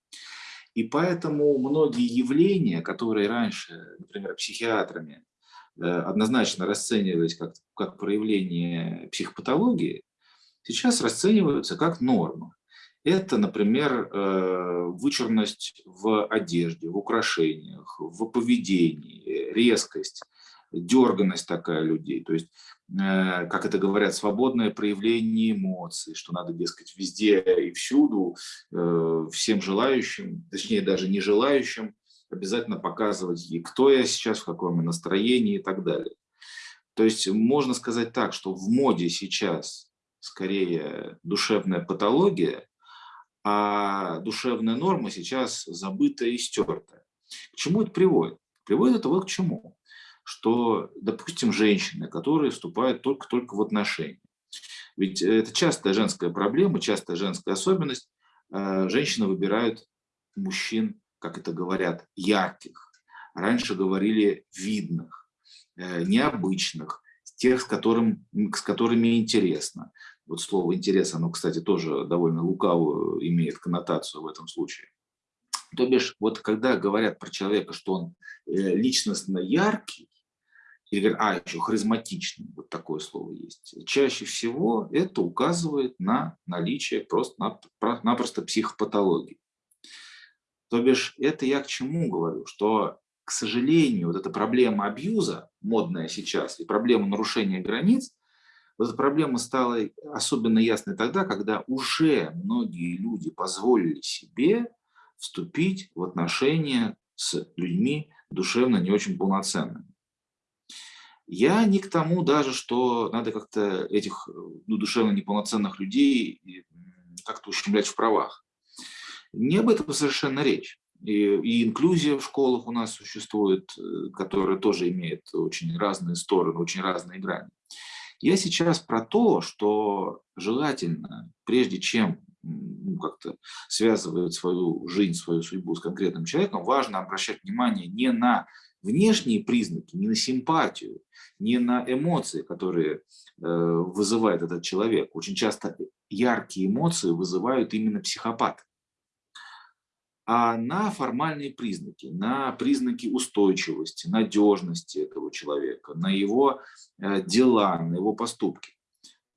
И поэтому многие явления, которые раньше, например, психиатрами однозначно расценивались как, как проявление психопатологии, сейчас расцениваются как норма. Это, например, э, вычурность в одежде, в украшениях, в поведении, резкость – дерганность такая людей, то есть, э, как это говорят, свободное проявление эмоций, что надо, дескать, везде и всюду, э, всем желающим, точнее даже не желающим, обязательно показывать, и кто я сейчас, в каком настроении и так далее. То есть можно сказать так, что в моде сейчас скорее душевная патология, а душевная норма сейчас забыта и стерта. К чему это приводит? Приводит это вот к чему что, допустим, женщины, которые вступают только-только в отношения. Ведь это частая женская проблема, частая женская особенность. Э, женщины выбирают мужчин, как это говорят, ярких. Раньше говорили видных, э, необычных, тех, с, которым, с которыми интересно. Вот слово «интерес», оно, кстати, тоже довольно лукавую имеет коннотацию в этом случае. То бишь, вот когда говорят про человека, что он э, личностно яркий, или говорят, а, еще харизматичный, вот такое слово есть. Чаще всего это указывает на наличие просто-напросто психопатологии. То бишь, это я к чему говорю, что, к сожалению, вот эта проблема абьюза, модная сейчас, и проблема нарушения границ, вот эта проблема стала особенно ясной тогда, когда уже многие люди позволили себе вступить в отношения с людьми душевно не очень полноценными. Я не к тому даже, что надо как-то этих ну, душевно неполноценных людей как-то ущемлять в правах. Не об этом совершенно речь. И, и инклюзия в школах у нас существует, э, которая тоже имеет очень разные стороны, очень разные грани. Я сейчас про то, что желательно, прежде чем ну, как-то связывать свою жизнь, свою судьбу с конкретным человеком, важно обращать внимание не на внешние признаки, не на симпатию, не на эмоции, которые э, вызывает этот человек. Очень часто яркие эмоции вызывают именно психопат. А на формальные признаки, на признаки устойчивости, надежности этого человека, на его э, дела, на его поступки.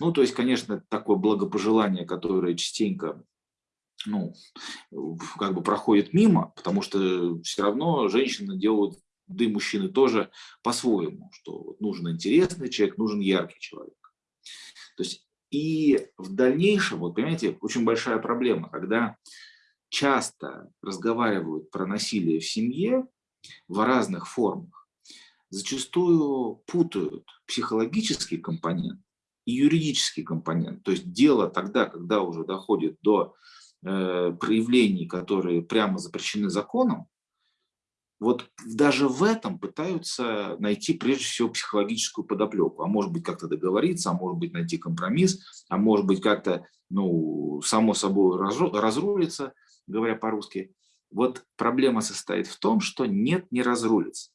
Ну, то есть, конечно, такое благопожелание, которое частенько ну, как бы проходит мимо, потому что все равно женщины делают да и мужчины тоже по-своему, что нужен интересный человек, нужен яркий человек. То есть и в дальнейшем, вот понимаете, очень большая проблема, когда часто разговаривают про насилие в семье в разных формах, зачастую путают психологический компонент и юридический компонент. То есть дело тогда, когда уже доходит до э, проявлений, которые прямо запрещены законом, вот даже в этом пытаются найти прежде всего психологическую подоплеку. А может быть как-то договориться, а может быть найти компромисс, а может быть как-то, ну, само собой разрулиться, говоря по-русски. Вот проблема состоит в том, что нет, не разрулится.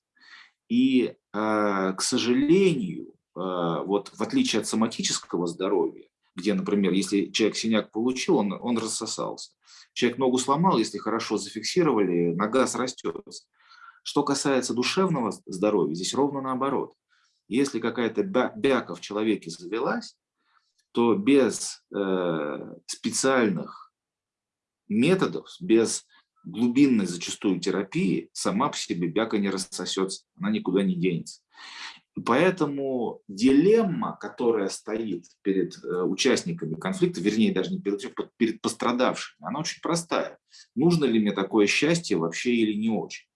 И, э, к сожалению, э, вот в отличие от соматического здоровья, где, например, если человек синяк получил, он, он рассосался. Человек ногу сломал, если хорошо зафиксировали, нога срастется. Что касается душевного здоровья, здесь ровно наоборот. Если какая-то бяка в человеке завелась, то без э, специальных методов, без глубинной зачастую терапии, сама по себе бяка не рассосется, она никуда не денется. Поэтому дилемма, которая стоит перед э, участниками конфликта, вернее, даже не перед, перед пострадавшими, она очень простая. Нужно ли мне такое счастье вообще или не очень?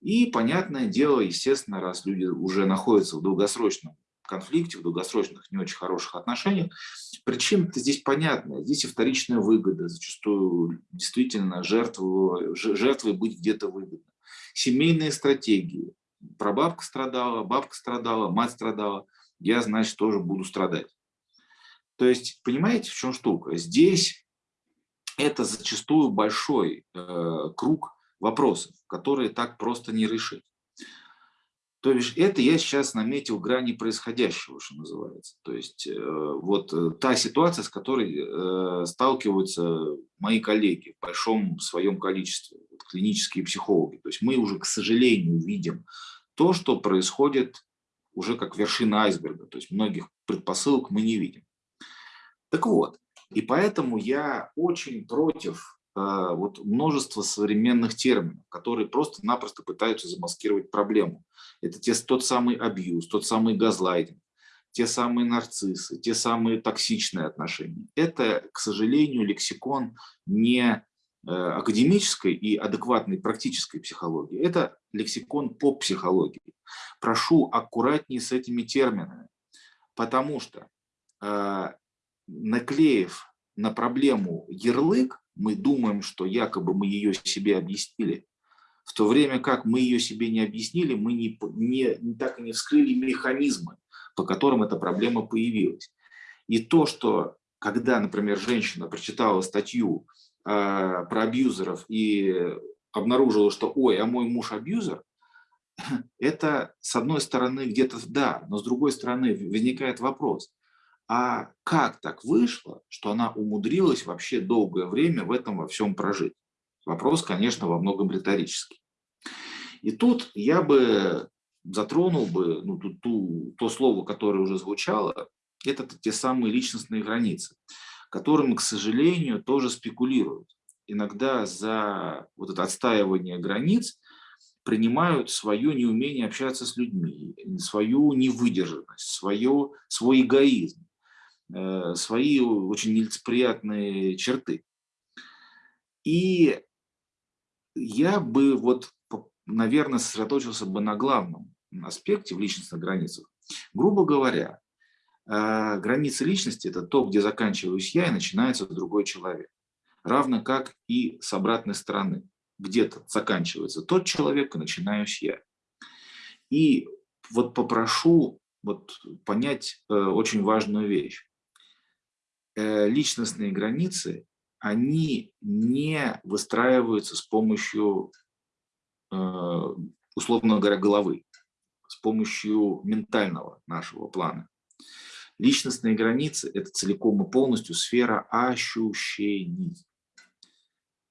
И, понятное дело, естественно, раз люди уже находятся в долгосрочном конфликте, в долгосрочных не очень хороших отношениях, причина-то здесь понятная. Здесь и вторичная выгода. Зачастую действительно жертву, жертвой быть где-то выгодно. Семейные стратегии. Прабабка страдала, бабка страдала, мать страдала. Я, значит, тоже буду страдать. То есть, понимаете, в чем штука? Здесь это зачастую большой э, круг вопросов, которые так просто не решить. То есть это я сейчас наметил грани происходящего, что называется. То есть э, вот э, та ситуация, с которой э, сталкиваются мои коллеги в большом своем количестве, вот, клинические психологи. То есть мы уже, к сожалению, видим то, что происходит уже как вершина айсберга. То есть многих предпосылок мы не видим. Так вот, и поэтому я очень против вот множество современных терминов, которые просто-напросто пытаются замаскировать проблему. Это те, тот самый абьюз, тот самый газлайтинг, те самые нарциссы, те самые токсичные отношения. Это, к сожалению, лексикон не э, академической и адекватной практической психологии. Это лексикон по психологии. Прошу аккуратнее с этими терминами, потому что э, наклеив на проблему ярлык, мы думаем, что якобы мы ее себе объяснили, в то время как мы ее себе не объяснили, мы не, не, так и не вскрыли механизмы, по которым эта проблема появилась. И то, что когда, например, женщина прочитала статью э, про абьюзеров и обнаружила, что ой, а мой муж абьюзер, *clears throat* это с одной стороны где-то да, но с другой стороны возникает вопрос, а как так вышло, что она умудрилась вообще долгое время в этом во всем прожить? Вопрос, конечно, во многом риторический. И тут я бы затронул бы ну, ту, ту, то слово, которое уже звучало, это те самые личностные границы, которыми, к сожалению, тоже спекулируют. Иногда за вот это отстаивание границ принимают свое неумение общаться с людьми, свою невыдержанность, свое, свой эгоизм. Э, свои очень нелицеприятные черты. И я бы вот, наверное, сосредоточился бы на главном аспекте в личностных границах. Грубо говоря, э, границы личности – это то, где заканчиваюсь я и начинается другой человек. Равно как и с обратной стороны. Где-то заканчивается тот человек и начинаюсь я. И вот попрошу вот понять э, очень важную вещь. Э, личностные границы, они не выстраиваются с помощью, э, условно говоря, головы, с помощью ментального нашего плана. Личностные границы – это целиком и полностью сфера ощущений.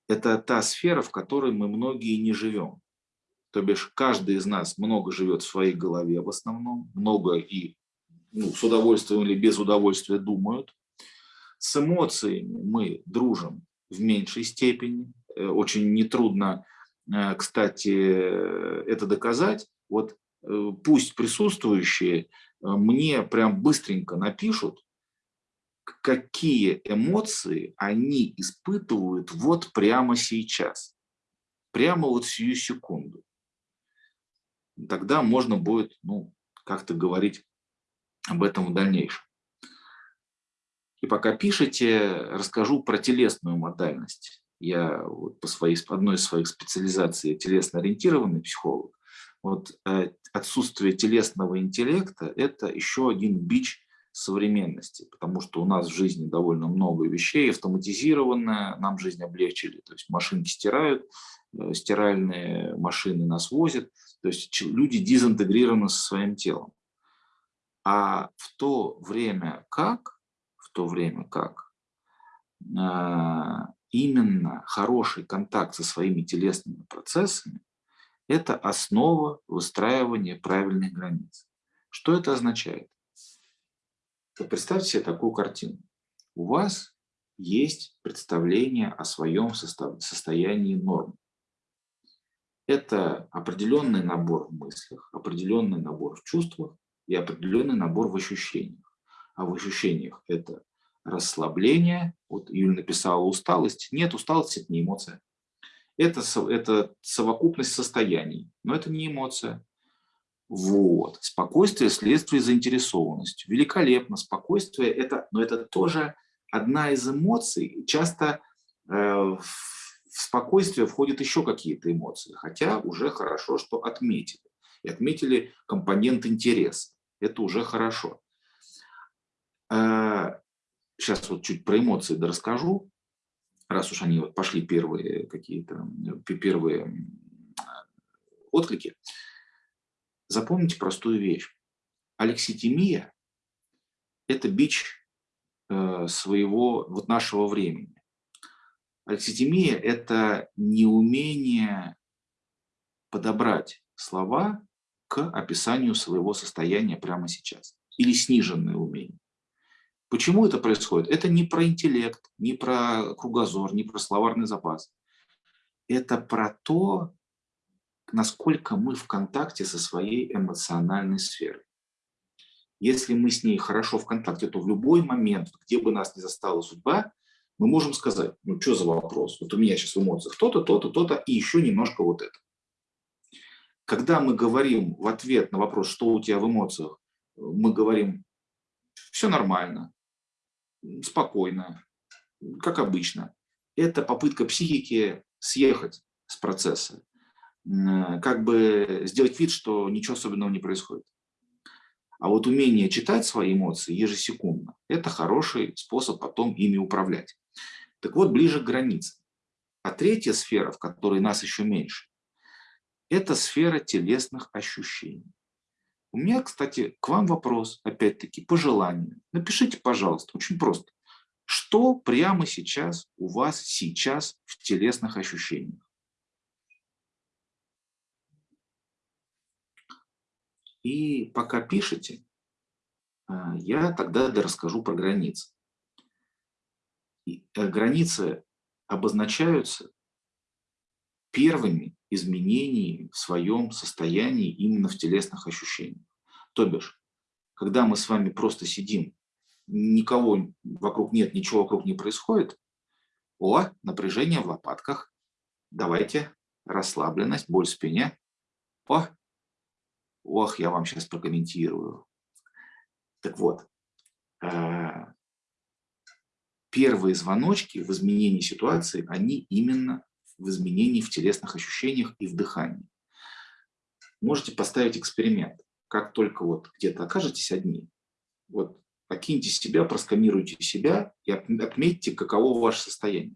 Это та сфера, в которой мы многие не живем. То бишь каждый из нас много живет в своей голове в основном, много и ну, с удовольствием или без удовольствия думают. С эмоциями мы дружим в меньшей степени. Э, очень нетрудно, э, кстати, это доказать. Вот э, пусть присутствующие мне прям быстренько напишут, какие эмоции они испытывают вот прямо сейчас, прямо вот сию секунду. Тогда можно будет ну, как-то говорить об этом в дальнейшем. И пока пишете, расскажу про телесную модальность. Я вот по своей, одной из своих специализаций телесно-ориентированный психолог. Вот э, отсутствие телесного интеллекта – это еще один бич современности, потому что у нас в жизни довольно много вещей автоматизированное, нам жизнь облегчили, то есть машинки стирают, э, стиральные машины нас возят, то есть люди дезинтегрированы со своим телом. А в то время как то время как а, именно хороший контакт со своими телесными процессами – это основа выстраивания правильных границ. Что это означает? Представьте себе такую картину. У вас есть представление о своем состоянии норм. Это определенный набор в мыслях, определенный набор в чувствах и определенный набор в ощущениях а в ощущениях это расслабление. Вот Юля написала усталость. Нет, усталость – это не эмоция. Это, это совокупность состояний, но это не эмоция. Вот. Спокойствие – следствие заинтересованности. Великолепно. Спокойствие – это, но это тоже одна из эмоций. Часто э, в спокойствие входят еще какие-то эмоции, хотя уже хорошо, что отметили. И отметили компонент интереса. Это уже хорошо. Сейчас вот чуть про эмоции расскажу, раз уж они вот пошли первые какие-то, первые отклики. Запомните простую вещь. Алекситимия – это бич э, своего, вот нашего времени. Алекситимия – это неумение подобрать слова к описанию своего состояния прямо сейчас. Или сниженное умение. Почему это происходит? Это не про интеллект, не про кругозор, не про словарный запас. Это про то, насколько мы в контакте со своей эмоциональной сферой. Если мы с ней хорошо в контакте, то в любой момент, где бы нас ни застала судьба, мы можем сказать, ну что за вопрос, вот у меня сейчас в эмоциях то-то, то-то, то-то и еще немножко вот это. Когда мы говорим в ответ на вопрос, что у тебя в эмоциях, мы говорим, все нормально, спокойно, как обычно. Это попытка психики съехать с процесса, как бы сделать вид, что ничего особенного не происходит. А вот умение читать свои эмоции ежесекундно – это хороший способ потом ими управлять. Так вот, ближе к границе. А третья сфера, в которой нас еще меньше, это сфера телесных ощущений. У меня, кстати, к вам вопрос, опять-таки, по желанию. Напишите, пожалуйста, очень просто. Что прямо сейчас у вас сейчас в телесных ощущениях? И пока пишете, а, я тогда расскажу про границы. Э, границы обозначаются первыми изменениями в своем состоянии именно в телесных ощущениях. То бишь, когда мы с вами просто сидим, никого вокруг нет, ничего вокруг не происходит, о, напряжение в лопатках, давайте, расслабленность, боль в спине, о, ох, я вам сейчас прокомментирую. Так вот, э, первые звоночки в изменении ситуации, они именно в изменении в телесных ощущениях и в дыхании. Можете поставить эксперимент. Как только вот где-то окажетесь одни, вот окиньте себя, просканируйте себя и отметьте, каково ваше состояние.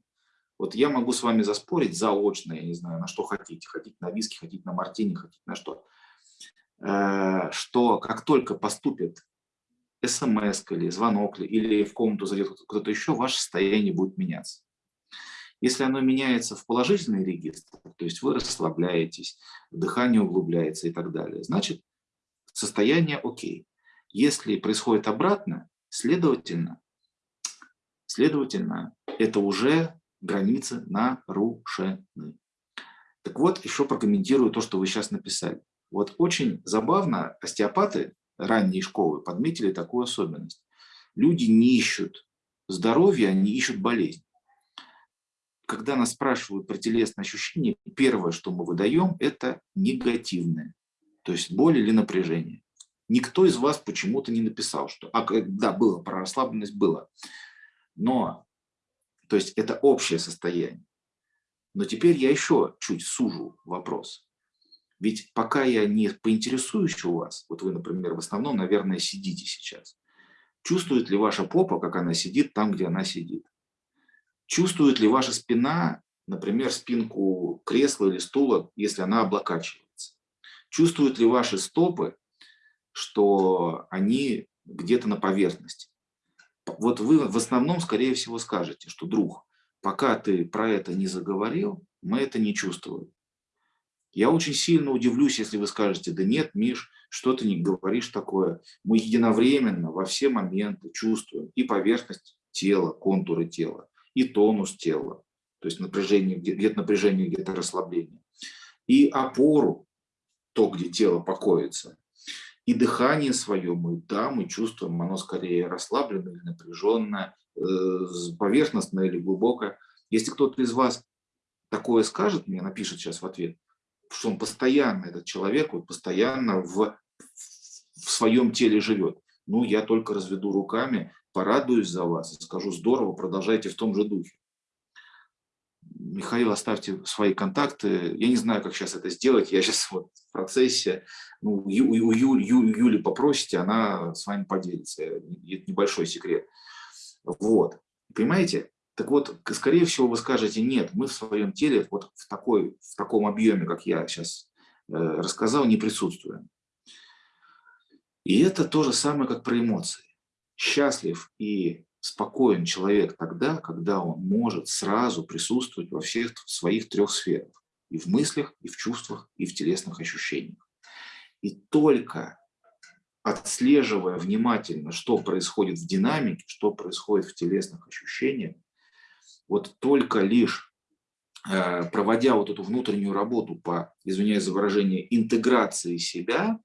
Вот я могу с вами заспорить заочно, я не знаю, на что хотите. Хотите на виски, хотите на мартини, хотите на что. Э, что как только поступит смс или звонок, или в комнату зайдет кто-то еще, ваше состояние будет меняться. Если оно меняется в положительный регистр, то есть вы расслабляетесь, дыхание углубляется и так далее, значит, состояние окей. Если происходит обратно, следовательно, следовательно, это уже границы нарушены. Так вот, еще прокомментирую то, что вы сейчас написали. Вот очень забавно, остеопаты ранней школы подметили такую особенность. Люди не ищут здоровья, они ищут болезнь когда нас спрашивают про телесные ощущения, первое, что мы выдаем, это негативное, то есть боль или напряжение. Никто из вас почему-то не написал, что, а, да, было, про расслабленность было, но, то есть это общее состояние. Но теперь я еще чуть сужу вопрос. Ведь пока я не поинтересуюсь у вас, вот вы, например, в основном, наверное, сидите сейчас, чувствует ли ваша попа, как она сидит там, где она сидит? Чувствует ли ваша спина, например, спинку кресла или стула, если она облокачивается? Чувствуют ли ваши стопы, что они где-то на поверхности? Вот вы в основном, скорее всего, скажете, что, друг, пока ты про это не заговорил, мы это не чувствуем. Я очень сильно удивлюсь, если вы скажете, да нет, Миш, что ты не говоришь такое. Мы единовременно во все моменты чувствуем и поверхность тела, контуры тела, и тонус тела, то есть напряжение, где-то напряжение, где-то расслабление, и опору, то, где тело покоится, и дыхание свое мы, да, мы чувствуем, оно скорее расслабленное или напряженное, э, поверхностное или глубокое. Если кто-то из вас такое скажет мне, напишет сейчас в ответ, что он постоянно, этот человек, вот постоянно в, в своем теле живет. Ну, я только разведу руками, порадуюсь за вас и скажу, здорово, продолжайте в том же духе. Михаил, оставьте свои контакты. Я не знаю, как сейчас это сделать. Я сейчас вот в процессе. Ну, у, Ю, у, Ю, Ю, Юли попросите, она с вами поделится. Это небольшой секрет. Вот. Понимаете? Так вот, скорее всего, вы скажете, нет, мы в своем теле вот в, такой, в таком объеме, как я сейчас э, рассказал, не присутствуем. И это то же самое, как про эмоции. Счастлив и спокоен человек тогда, когда он может сразу присутствовать во всех своих трех сферах. И в мыслях, и в чувствах, и в телесных ощущениях. И только отслеживая внимательно, что происходит в динамике, что происходит в телесных ощущениях, вот только лишь э, проводя вот эту внутреннюю работу по, извиняюсь за выражение, интеграции себя,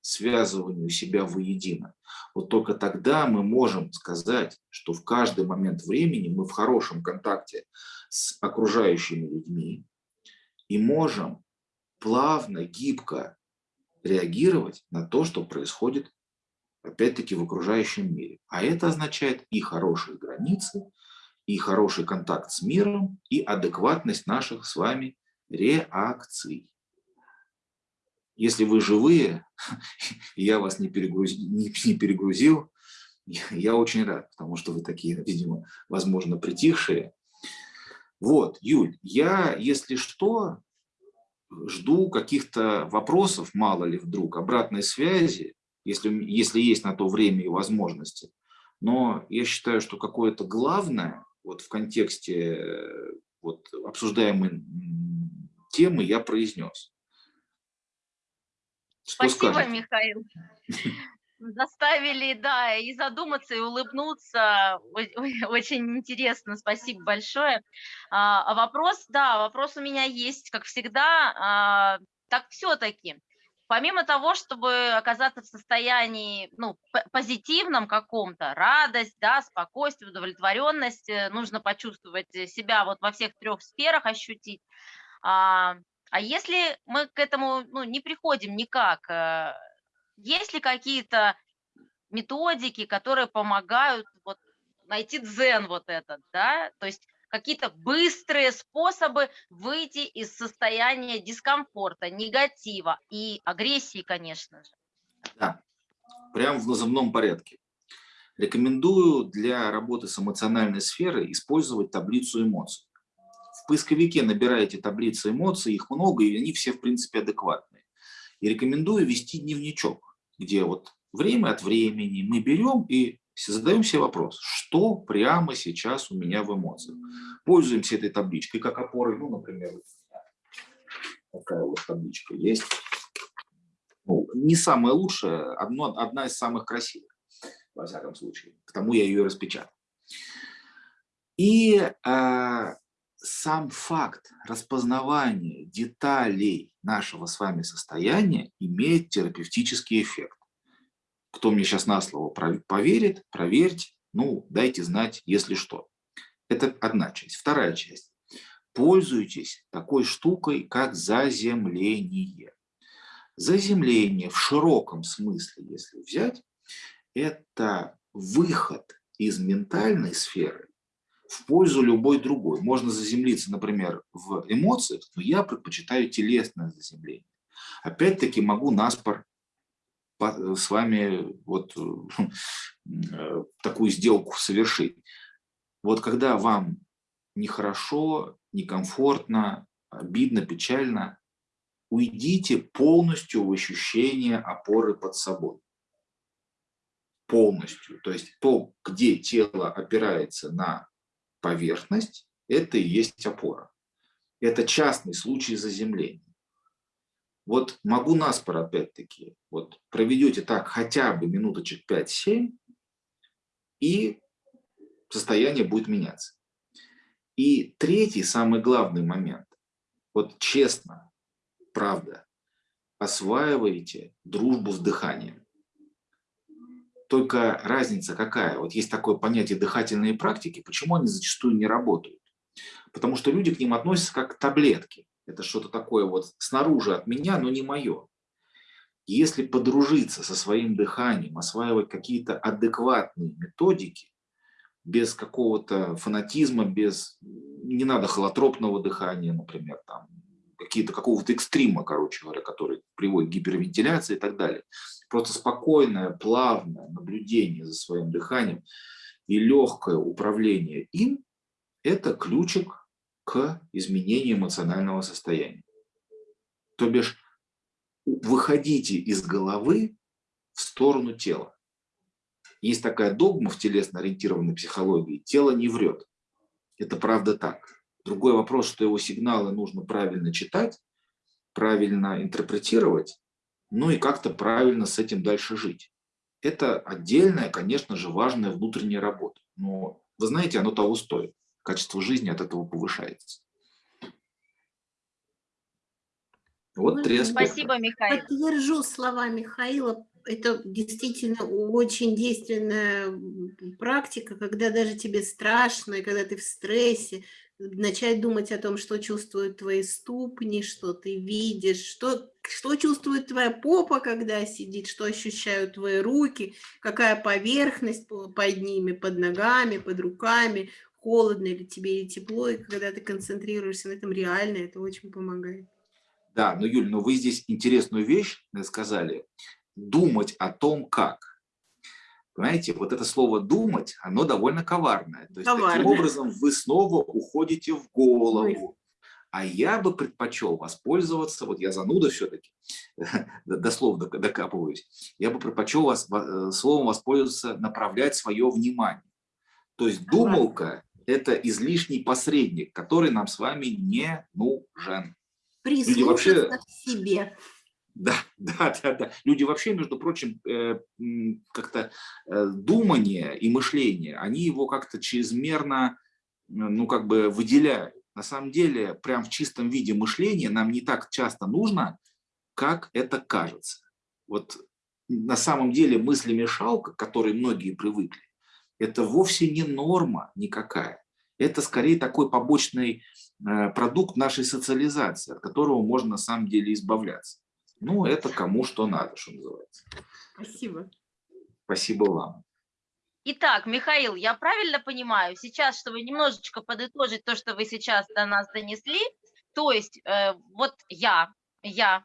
связыванию себя воедино, вот только тогда мы можем сказать, что в каждый момент времени мы в хорошем контакте с окружающими людьми и можем плавно, гибко реагировать на то, что происходит опять-таки в окружающем мире. А это означает и хорошие границы, и хороший контакт с миром, и адекватность наших с вами реакций. Если вы живые, *laughs* я вас не перегрузил, не, не перегрузил, *laughs* я очень рад, потому что вы такие, видимо, возможно, притихшие. Вот, Юль, я, если что, жду каких-то вопросов, мало ли вдруг, обратной связи, если, если есть на то время и возможности. Но я считаю, что какое-то главное вот в контексте э, вот, обсуждаемой темы я произнес. Что Спасибо, скажете? Михаил. *laughs* Заставили, да, и задуматься, и улыбнуться. *laughs* Очень интересно, спасибо большое. А, а вопрос, да, вопрос у меня есть, как всегда. А, так все-таки, помимо того, чтобы оказаться в состоянии ну, позитивном каком-то, радость, да, спокойствие, удовлетворенность, э, нужно почувствовать себя вот во всех трех сферах, ощутить. А, а если мы к этому ну, не приходим никак, э, есть ли какие-то методики, которые помогают вот найти дзен вот этот, да, то есть какие-то быстрые способы выйти из состояния дискомфорта, негатива и агрессии, конечно же. Да, прямо в назывном порядке. Рекомендую для работы с эмоциональной сферой использовать таблицу эмоций. Поисковике набираете таблицы эмоций, их много, и они все, в принципе, адекватные. И рекомендую вести дневничок, где вот время от времени мы берем и задаем себе вопрос, что прямо сейчас у меня в эмоциях. Пользуемся этой табличкой как опорой, ну, например, такая вот табличка есть. Ну, не самая лучшая, одно, одна из самых красивых, во всяком случае. Потому я ее распечатал. И э, сам факт распознавания деталей нашего с вами состояния имеет терапевтический эффект. Кто мне сейчас на слово поверит, проверьте, ну, дайте знать, если что. Это одна часть. Вторая часть. Пользуйтесь такой штукой, как заземление. Заземление в широком смысле, если взять, это выход из ментальной сферы в пользу любой другой. Можно заземлиться, например, в эмоциях, но я предпочитаю телесное заземление. Опять-таки могу наспор с вами вот э, такую сделку совершить. Вот когда вам нехорошо, некомфортно, обидно, печально, уйдите полностью в ощущение опоры под собой. Полностью. То есть то, где тело опирается на поверхность, это и есть опора. Это частный случай заземления. Вот могу наспор опять-таки, вот проведете так хотя бы минуточек 5-7, и состояние будет меняться. И третий, самый главный момент. Вот честно, правда, осваиваете дружбу с дыханием. Только разница какая? Вот есть такое понятие дыхательные практики. Почему они зачастую не работают? Потому что люди к ним относятся как к таблетке. Это что-то такое вот снаружи от меня, но не мое. Если подружиться со своим дыханием, осваивать какие-то адекватные методики, без какого-то фанатизма, без не надо холотропного дыхания, например, там какие-то какого-то экстрима, короче говоря, который приводит к гипервентиляции и так далее. Просто спокойное, плавное наблюдение за своим дыханием и легкое управление им – это ключик к изменению эмоционального состояния. То бишь, выходите из головы в сторону тела. Есть такая догма в телесно-ориентированной психологии – тело не врет. Это правда так. Другой вопрос, что его сигналы нужно правильно читать, правильно интерпретировать, ну и как-то правильно с этим дальше жить. Это отдельная, конечно же, важная внутренняя работа. Но вы знаете, оно того стоит. Качество жизни от этого повышается. Вот три аспекта. Спасибо, Михаил. Подтвержу слова Михаила это действительно очень действенная практика, когда даже тебе страшно, и когда ты в стрессе, начать думать о том, что чувствуют твои ступни, что ты видишь, что, что чувствует твоя попа, когда сидит, что ощущают твои руки, какая поверхность под ними, под ногами, под руками, холодно ли тебе или тепло, и когда ты концентрируешься на этом реально, это очень помогает. Да, но, Юль, но вы здесь интересную вещь сказали думать о том, как. Понимаете, вот это слово «думать», оно довольно коварное. То есть Коварно. таким образом вы снова уходите в голову. А я бы предпочел воспользоваться, вот я зануда все-таки, *laughs* дословно докапываюсь, я бы предпочел вас, э, словом воспользоваться, направлять свое внимание. То есть думалка – это излишний посредник, который нам с вами не нужен. Прислушаться вообще... к себе. Да, *laughs* да, да, да. Люди вообще, между прочим, э, как-то э, думание и мышление, они его как-то чрезмерно, ну, как бы выделяют. На самом деле, прям в чистом виде мышления нам не так часто нужно, как это кажется. Вот на самом деле мыслемешалка, к которой многие привыкли, это вовсе не норма никакая. Это скорее такой побочный э, продукт нашей социализации, от которого можно на самом деле избавляться. Ну, это кому что надо, что называется. Спасибо. Спасибо вам. Итак, Михаил, я правильно понимаю, сейчас, чтобы немножечко подытожить то, что вы сейчас до нас донесли, то есть э, вот я, я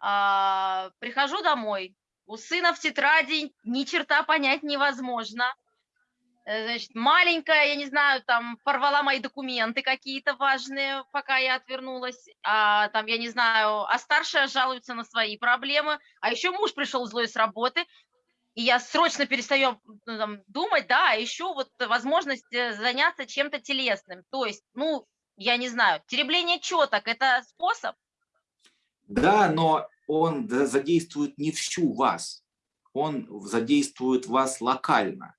э, прихожу домой, у сына в тетради ни черта понять невозможно, значит, маленькая, я не знаю, там, порвала мои документы какие-то важные, пока я отвернулась, а там, я не знаю, а старшая жалуется на свои проблемы, а еще муж пришел злой с работы, и я срочно перестаю ну, там, думать, да, а еще вот возможность э, заняться чем-то телесным, то есть, ну, я не знаю, теребление четок – это способ? Да, но он задействует не всю вас, он задействует вас локально.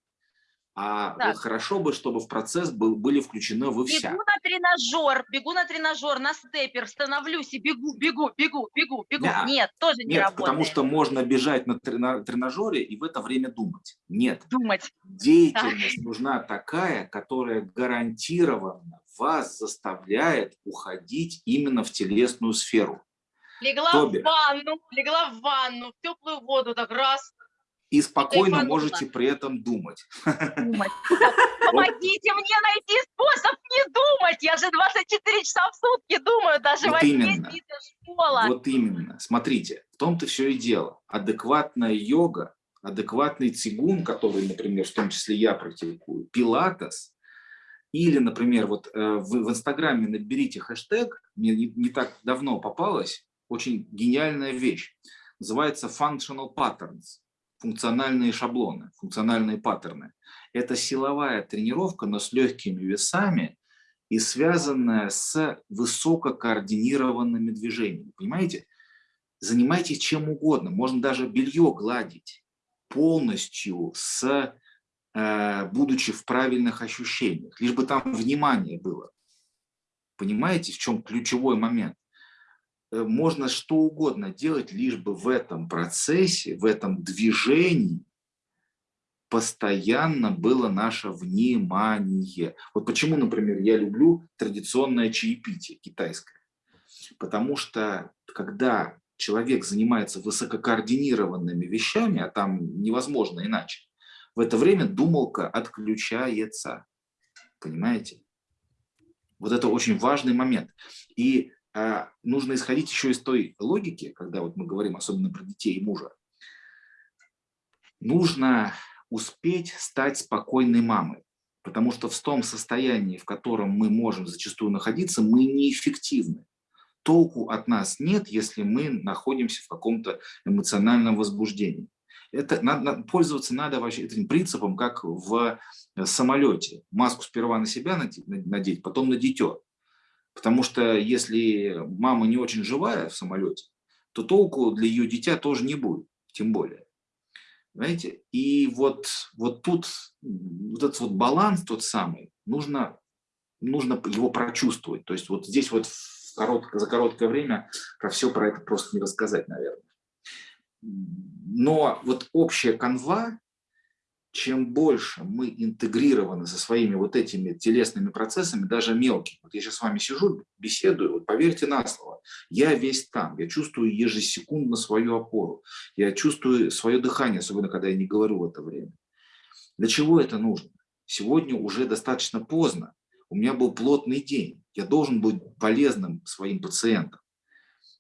А вот хорошо бы, чтобы в процесс был, были включены вы вся. Бегу на тренажер, бегу на тренажер, на степер, становлюсь и бегу, бегу, бегу, бегу, бегу. Да. Нет, тоже не Нет, работает. потому что можно бежать на тренажере и в это время думать. Нет. Думать. Деятельность нужна такая, которая гарантированно вас заставляет уходить именно в телесную сферу. Легла Тоби. в ванну, легла в ванну, в теплую воду, так раз, и спокойно можете при этом думать. думать. *laughs* Помогите мне найти способ не думать. Я же 24 часа в сутки думаю, даже вот во именно. школа. Вот именно. Смотрите, в том-то все и дело. Адекватная йога, адекватный цигун, который, например, в том числе я практикую, пилатес, или, например, вот э, вы в Инстаграме наберите хэштег, мне не, не так давно попалась, очень гениальная вещь, называется functional patterns функциональные шаблоны, функциональные паттерны. Это силовая тренировка, но с легкими весами и связанная с высококоординированными движениями. Понимаете? Занимайтесь чем угодно, можно даже белье гладить полностью, с, э, будучи в правильных ощущениях, лишь бы там внимание было. Понимаете, в чем ключевой момент? Э, можно что угодно делать, лишь бы в этом процессе, в этом движении постоянно было наше внимание. Вот почему, например, я люблю традиционное чаепитие китайское. Потому что когда человек занимается высококоординированными вещами, а там невозможно иначе, в это время думалка отключается. Понимаете? Вот это очень важный момент. И а, нужно исходить еще из той логики, когда вот мы говорим особенно про детей и мужа. Нужно успеть стать спокойной мамой, потому что в том состоянии, в котором мы можем зачастую находиться, мы неэффективны. Толку от нас нет, если мы находимся в каком-то эмоциональном возбуждении. Это надо, пользоваться надо вообще этим принципом, как в э, самолете. Маску сперва на себя надеть, потом на дитё. Потому что если мама не очень живая в самолете, то толку для ее дитя тоже не будет, тем более. Знаете? И вот, вот тут вот этот вот баланс тот самый, нужно, нужно его прочувствовать. То есть вот здесь вот коротко, за короткое время про все про это просто не рассказать, наверное. Но вот общая канва, чем больше мы интегрированы со своими вот этими телесными процессами, даже мелкими, вот я сейчас с вами сижу, беседую, вот поверьте на слово, я весь там, я чувствую ежесекундно свою опору, я чувствую свое дыхание, особенно когда я не говорю в это время. Для чего это нужно? Сегодня уже достаточно поздно, у меня был плотный день, я должен быть полезным своим пациентам.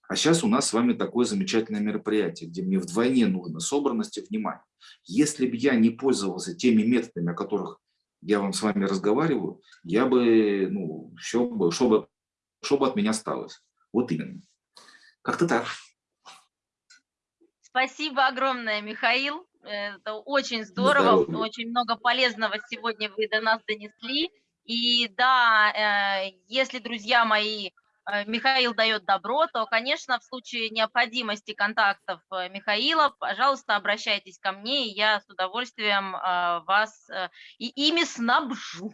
А сейчас у нас с вами такое замечательное мероприятие, где мне вдвойне нужно собранность и внимание. Если бы я не пользовался теми методами, о которых я вам с вами разговариваю, я бы, ну, бы, что бы, что бы от меня осталось. Вот именно. Как-то так. Спасибо огромное, Михаил. Это очень здорово, Здоровья. очень много полезного сегодня вы до нас донесли. И да, э, если, друзья мои, Михаил дает добро, то, конечно, в случае необходимости контактов э, Михаила, пожалуйста, обращайтесь ко мне, и я с удовольствием э, вас и ими снабжу.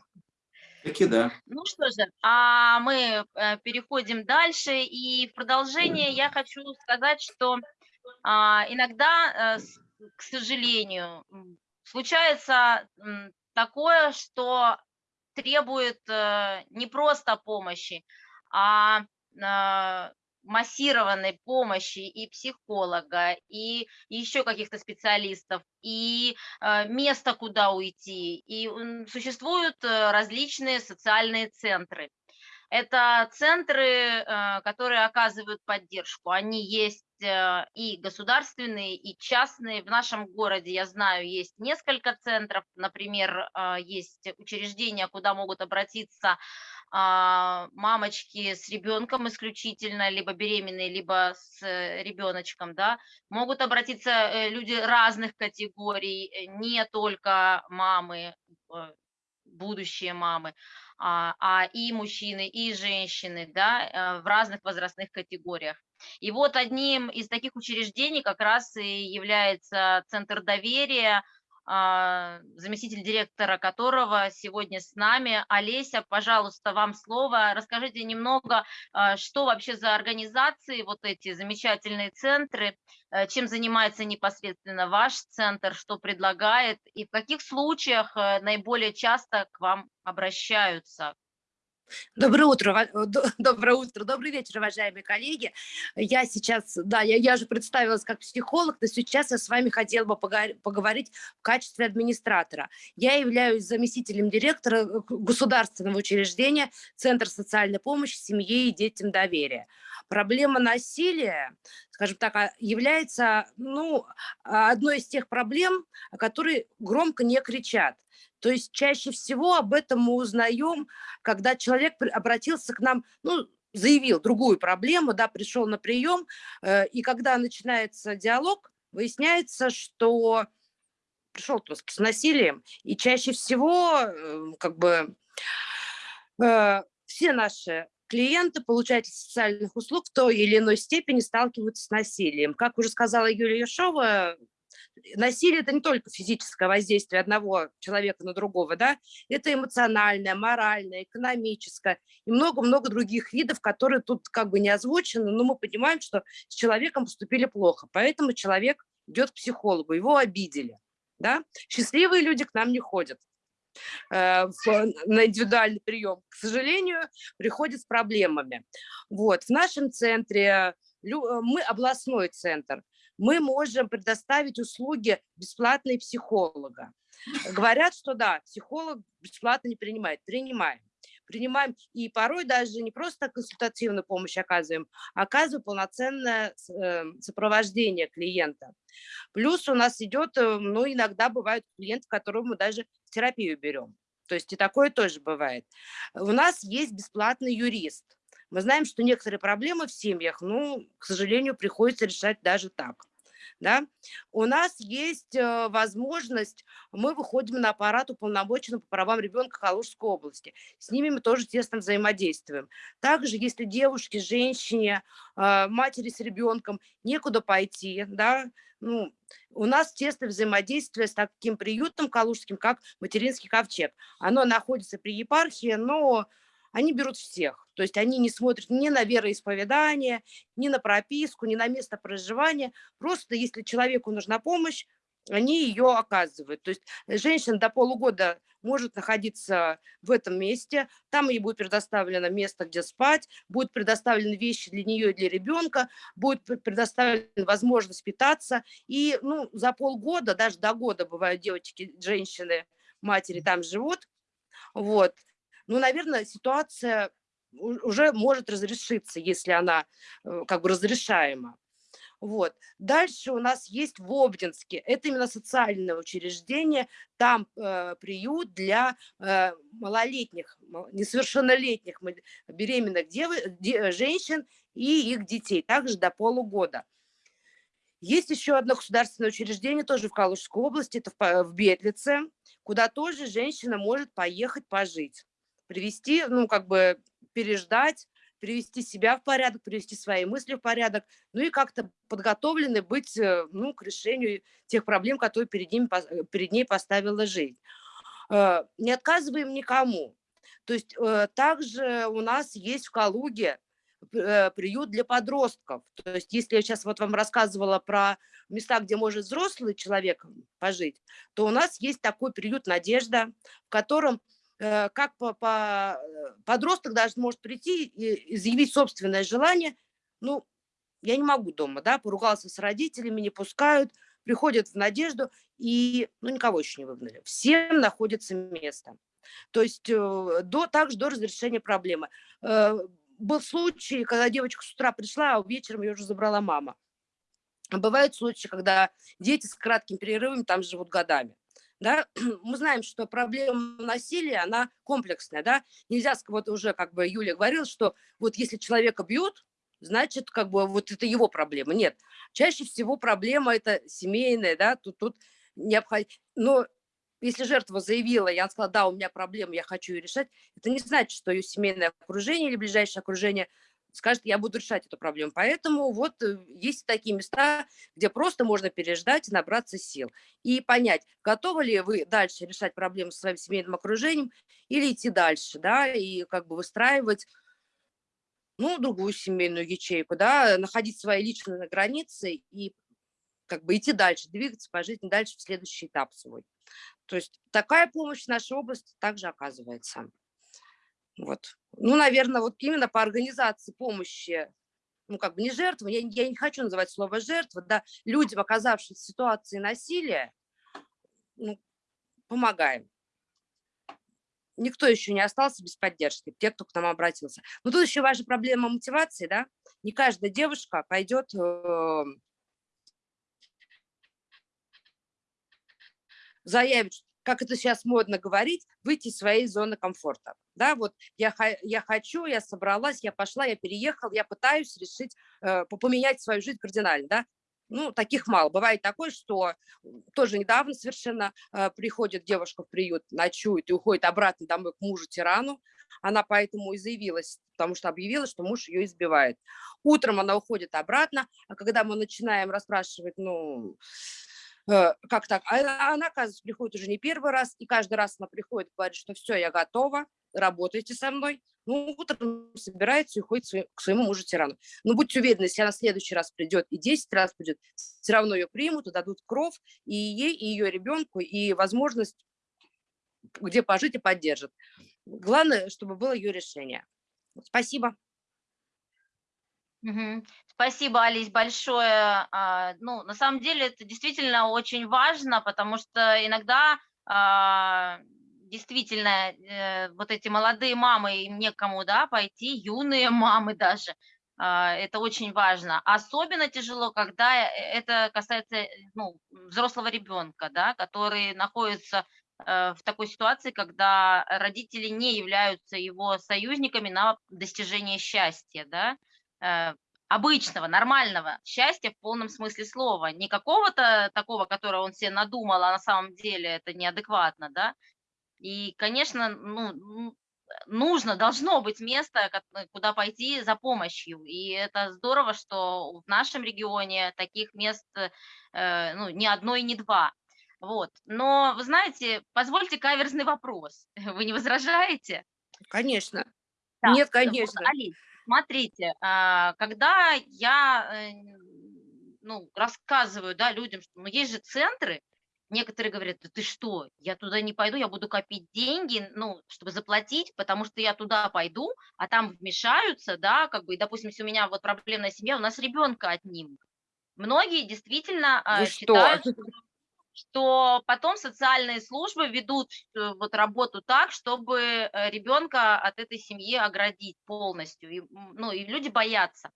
Таки да. Ну что же, а мы переходим дальше, и в продолжение я хочу сказать, что а, иногда, к сожалению, случается такое, что требует не просто помощи, а, массированной помощи и психолога, и еще каких-то специалистов, и а, место, куда уйти. И существуют э, различные социальные центры. Это центры, э, которые оказывают поддержку. Они есть э, и государственные, и частные. В нашем городе, я знаю, есть несколько центров. Например, есть учреждения, куда могут обратиться мамочки с ребенком исключительно, либо беременные, либо с э, ребеночком, да, могут обратиться э, люди разных категорий, э, не только мамы, будущие мамы, а, а и мужчины, и женщины, да, в разных возрастных категориях. И вот одним из таких учреждений как раз и является Центр доверия, а, заместитель директора которого сегодня с нами. Олеся, пожалуйста, вам слово. Расскажите немного, а, что вообще за организации, вот эти замечательные центры, э, чем занимается непосредственно ваш центр, что предлагает и в каких случаях э, наиболее часто к вам обращаются, Доброе утро, *laughs* доброе утро, добрый вечер, уважаемые коллеги. Я сейчас, да, я, я же представилась как психолог, но сейчас я с вами хотела бы поговорить в качестве администратора. Я являюсь заместителем директора э, государственного учреждения Центр социальной помощи семье и детям доверия. Проблема насилия, скажем так, а, является ну, одной из тех проблем, о которой громко не кричат. То есть чаще всего об этом мы узнаем, когда человек обратился к нам, ну, заявил другую проблему, да, пришел на прием, э, и когда начинается диалог, выясняется, что пришел с насилием, и чаще всего, э, как бы, э, все наши клиенты, получатели социальных услуг в той или иной степени сталкиваются с насилием. Как уже сказала Юлия Яшова, насилие – это не только физическое воздействие одного человека на другого, да, это эмоциональное, моральное, экономическое и много-много других видов, которые тут как бы не озвучены, но мы понимаем, что с человеком поступили плохо, поэтому человек идет к психологу, его обидели. Да? Счастливые люди к нам не ходят э, на индивидуальный прием, к сожалению, приходят с проблемами. Вот. В нашем центре, мы областной центр, мы можем предоставить услуги бесплатные психолога. Говорят, что да, психолог бесплатно не принимает. Принимаем. Принимаем и порой даже не просто консультативную помощь оказываем, а оказываем полноценное эм, сопровождение клиента. Плюс у нас идет, э, ну, иногда бывают клиенты, которых мы даже в терапию берем. То есть и такое тоже бывает. У нас есть бесплатный юрист. Мы знаем, что некоторые проблемы в семьях, ну, к сожалению, приходится решать даже так да, у нас есть э, возможность, мы выходим на аппарат уполномоченного по правам ребенка Калужской области. С ними мы тоже тесно взаимодействуем. Также, если девушке, женщине, э, матери с ребенком некуда пойти, да, ну, у нас тесное взаимодействие с таким приютом калужским, как материнский ковчег. Оно находится при епархии, но они берут всех. То есть они не смотрят ни на вероисповедание, ни на прописку, ни на место проживания. Просто если человеку нужна помощь, они ее оказывают. То есть женщина до полугода может находиться в этом месте, там ей будет предоставлено место, где спать, будут предоставлены вещи для нее и для ребенка, будет предоставлена возможность питаться. И ну, за полгода, даже до года бывают девочки, женщины, матери там живут. Вот ну, наверное, ситуация уже может разрешиться, если она э, как бы разрешаема. Вот. Дальше у нас есть в Обнинске, это именно социальное учреждение, там э, приют для э, малолетних, несовершеннолетних беременных дев, де, женщин и их детей, также до полугода. Есть еще одно государственное учреждение, тоже в Калужской области, это в, в Бетлице, куда тоже женщина может поехать пожить привести, ну, как бы переждать, привести себя в порядок, привести свои мысли в порядок, ну и как-то подготовлены быть, э, ну, к решению тех проблем, которые перед, ним, э, перед ней поставила жизнь. Э, не отказываем никому. То есть также у нас есть в Калуге приют для подростков. То есть если я сейчас вот вам рассказывала про места, где может взрослый человек пожить, то у нас есть такой приют «Надежда», в котором как по, по, э, подросток даже может прийти и заявить собственное желание, ну, я не могу дома, да, поругался с родителями, не пускают, приходят в надежду, и, ну, никого еще не выгнали. Всем находится место. То есть э, до, также до разрешения проблемы. Был случай, когда девочка с утра пришла, а вечером ее уже забрала мама. Бывают случаи, когда дети с кратким перерывом там живут годами да, *clears throat* мы знаем, что проблема насилия, она комплексная, да, нельзя, вот уже как бы Юля говорила, что вот если человека бьют, значит, как бы вот это его проблема. Нет, чаще всего проблема это семейная, да, тут, тут необходимо, но если жертва заявила, я сказала, да, у меня проблема, я хочу ее решать, это не значит, что ее семейное окружение или ближайшее окружение скажет, я буду решать эту проблему. Поэтому вот э, есть такие места, где просто можно переждать набраться сил. И понять, готовы ли вы дальше решать проблемы со своим семейным окружением или идти дальше, да, и как бы выстраивать ну, другую семейную ячейку, да, находить свои личные границы и как бы идти дальше, двигаться по жизни дальше в следующий этап свой. То есть такая помощь в нашей области также оказывается. Вот. Ну, наверное, вот именно по организации помощи, ну, как бы не жертвы, я, я не хочу называть слово жертва, да, людям, оказавшимся в ситуации насилия, ну, помогаем. Никто еще не остался без поддержки, те, кто к нам обратился. Но тут еще важна проблема мотивации, да. Не каждая девушка пойдет э, заявить, как это сейчас модно говорить, выйти из своей зоны комфорта. Да, вот я, я хочу, я собралась, я пошла, я переехал, я пытаюсь решить, э, поменять свою жизнь кардинально, да. Ну, таких мало. Бывает такое, что тоже недавно совершенно э, приходит девушка в приют, ночует и уходит обратно домой к мужу-тирану. Она поэтому и заявилась, потому что объявила, что муж ее избивает. Утром она уходит обратно, а когда мы начинаем расспрашивать, ну, как так? А она, оказывается, приходит уже не первый раз, и каждый раз она приходит говорит, что все, я готова, работайте со мной. Ну, утром собирается и уходит к своему мужу-тирану. Но будьте уверены, если она в следующий раз придет и 10 раз придет, все равно ее примут и дадут кров и ей, и ее ребенку, и возможность где пожить и поддержат. Главное, чтобы было ее решение. Спасибо. Спасибо, Алис, большое. А, Ну, на самом деле это действительно очень важно, потому что иногда а, действительно э, вот эти молодые мамы, им некому, да, пойти, юные *laughs* мамы даже, а, это очень важно. Особенно тяжело, когда э, это касается, э, ну, взрослого ребенка, да, который находится в такой ситуации, когда родители не являются его союзниками на достижение счастья, да, обычного, нормального счастья в полном смысле слова, не какого-то такого, которого он себе надумал, а на самом деле это неадекватно, да. И, конечно, ну, нужно, должно быть место, ко- куда пойти за помощью. И это здорово, что в нашем регионе таких мест э, ну, ни одно и не два. Вот. Но, вы знаете, позвольте каверзный вопрос. *laughs* Вы не возражаете? Конечно. Да, Нет, вот, конечно. Смотрите, а, когда я э, ну, рассказываю да, людям, что ну, есть же центры, некоторые говорят, да ты что, я туда не пойду, я буду копить деньги, ну, чтобы заплатить, потому что я туда пойду, а там вмешаются, да, как бы, допустим, если у меня вот проблемная семья, у нас ребенка отнимут. Многие действительно а, Вы что? считают, что что потом социальные службы ведут э, вот работу так, чтобы э, ребенка от этой семьи оградить полностью. И, ну, и люди боятся.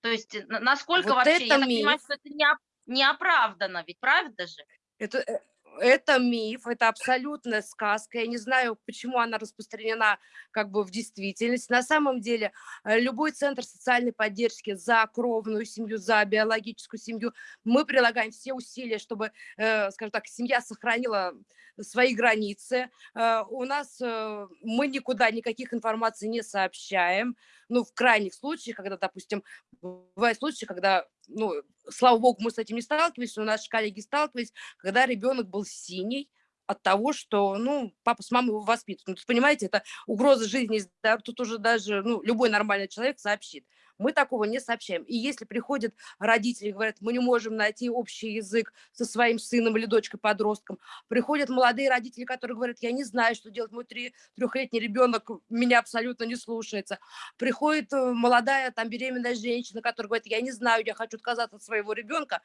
То есть э, на- насколько Вот вообще, я так понимаю, миф. что это не, не оправдано, ведь правда же? Это, это миф, это абсолютная сказка. Я не знаю, почему она распространена как бы в действительности. На самом деле э, любой центр социальной поддержки за кровную семью, за биологическую семью, мы прилагаем все усилия, чтобы, э, скажем так, семья сохранила свои границы. Э, У нас мы никуда никаких информаций не сообщаем. Ну, в крайних случаях, когда, допустим, бывают случаи, когда, ну, слава богу, мы с этим не сталкивались, но наши коллеги сталкивались, когда ребенок был синий от того, что, ну, папа с мамой его воспитывают. Ну, понимаете, это угроза жизни, и тут уже даже, ну, любой нормальный человек сообщит. Мы такого не сообщаем. И если приходят родители и говорят, мы не можем найти общий язык со своим сыном или дочкой-подростком, приходят молодые родители, которые говорят, я не знаю, что делать, мой три- трехлетний ребенок меня абсолютно не слушается. Приходит э, молодая там беременная женщина, которая говорит, я не знаю, я хочу отказаться от своего ребенка.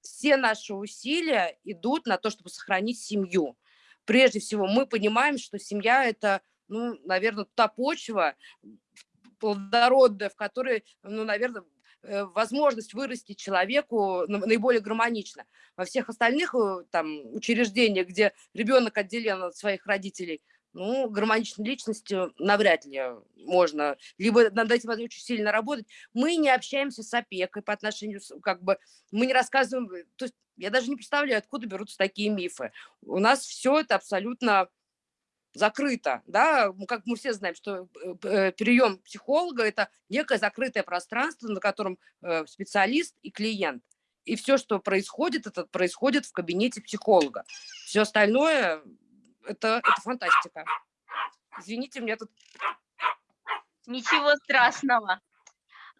Все наши усилия идут на то, чтобы сохранить семью. Прежде всего, мы понимаем, что семья – это, ну, наверное, та почва плодородная, в которой, ну, наверное, э, возможность вырастить человеку на- наиболее гармонично. Во всех остальных э, там учреждениях, где ребенок отделен от своих родителей, ну, гармоничной личностью навряд ли можно. Либо над этим надо очень сильно работать. Мы не общаемся с опекой по отношению, как бы, мы не рассказываем, то есть я даже не представляю, откуда берутся такие мифы. У нас все это абсолютно закрыто, да, как мы все знаем, что прием психолога – это некое закрытое пространство, на котором э, специалист и клиент. И все, что происходит, это происходит в кабинете психолога. Все остальное – это, это фантастика. Извините, мне тут... Ничего страшного.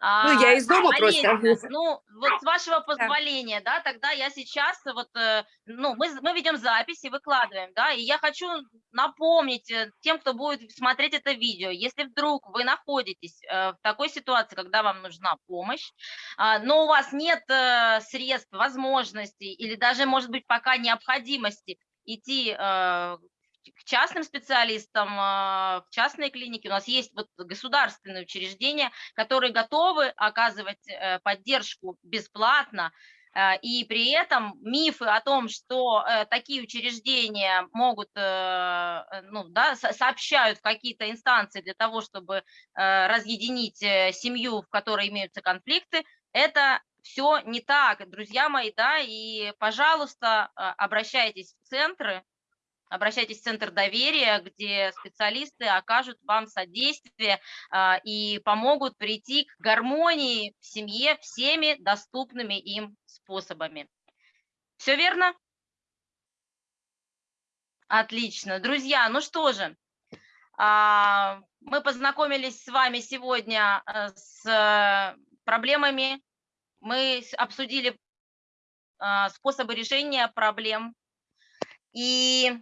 Ну, я А, из дома Олеся, просто. ну, вот с вашего *laughs* позволения, да, тогда я сейчас вот, э, ну, мы, мы ведем запись и выкладываем, да, и я хочу напомнить э, тем, кто будет смотреть это видео, если вдруг вы находитесь э, в такой ситуации, когда вам нужна помощь, а, но у вас нет средств, возможностей или даже, может быть, пока необходимости идти к частным специалистам, а, в частные клиники. У нас есть вот государственные учреждения, которые готовы оказывать э, поддержку бесплатно, э, и при этом мифы о том, что э, такие учреждения могут, э, ну, да, со- сообщают какие-то инстанции для того, чтобы разъединить семью, в которой имеются конфликты, это все не так, друзья мои, да, и, пожалуйста, э, обращайтесь в центры, обращайтесь в Центр доверия, где специалисты окажут вам содействие а, и помогут прийти к гармонии в семье всеми доступными им способами. Все верно? Отлично. Друзья, ну что же, а, мы познакомились с вами сегодня э, с проблемами, мы обсудили а, способы решения проблем и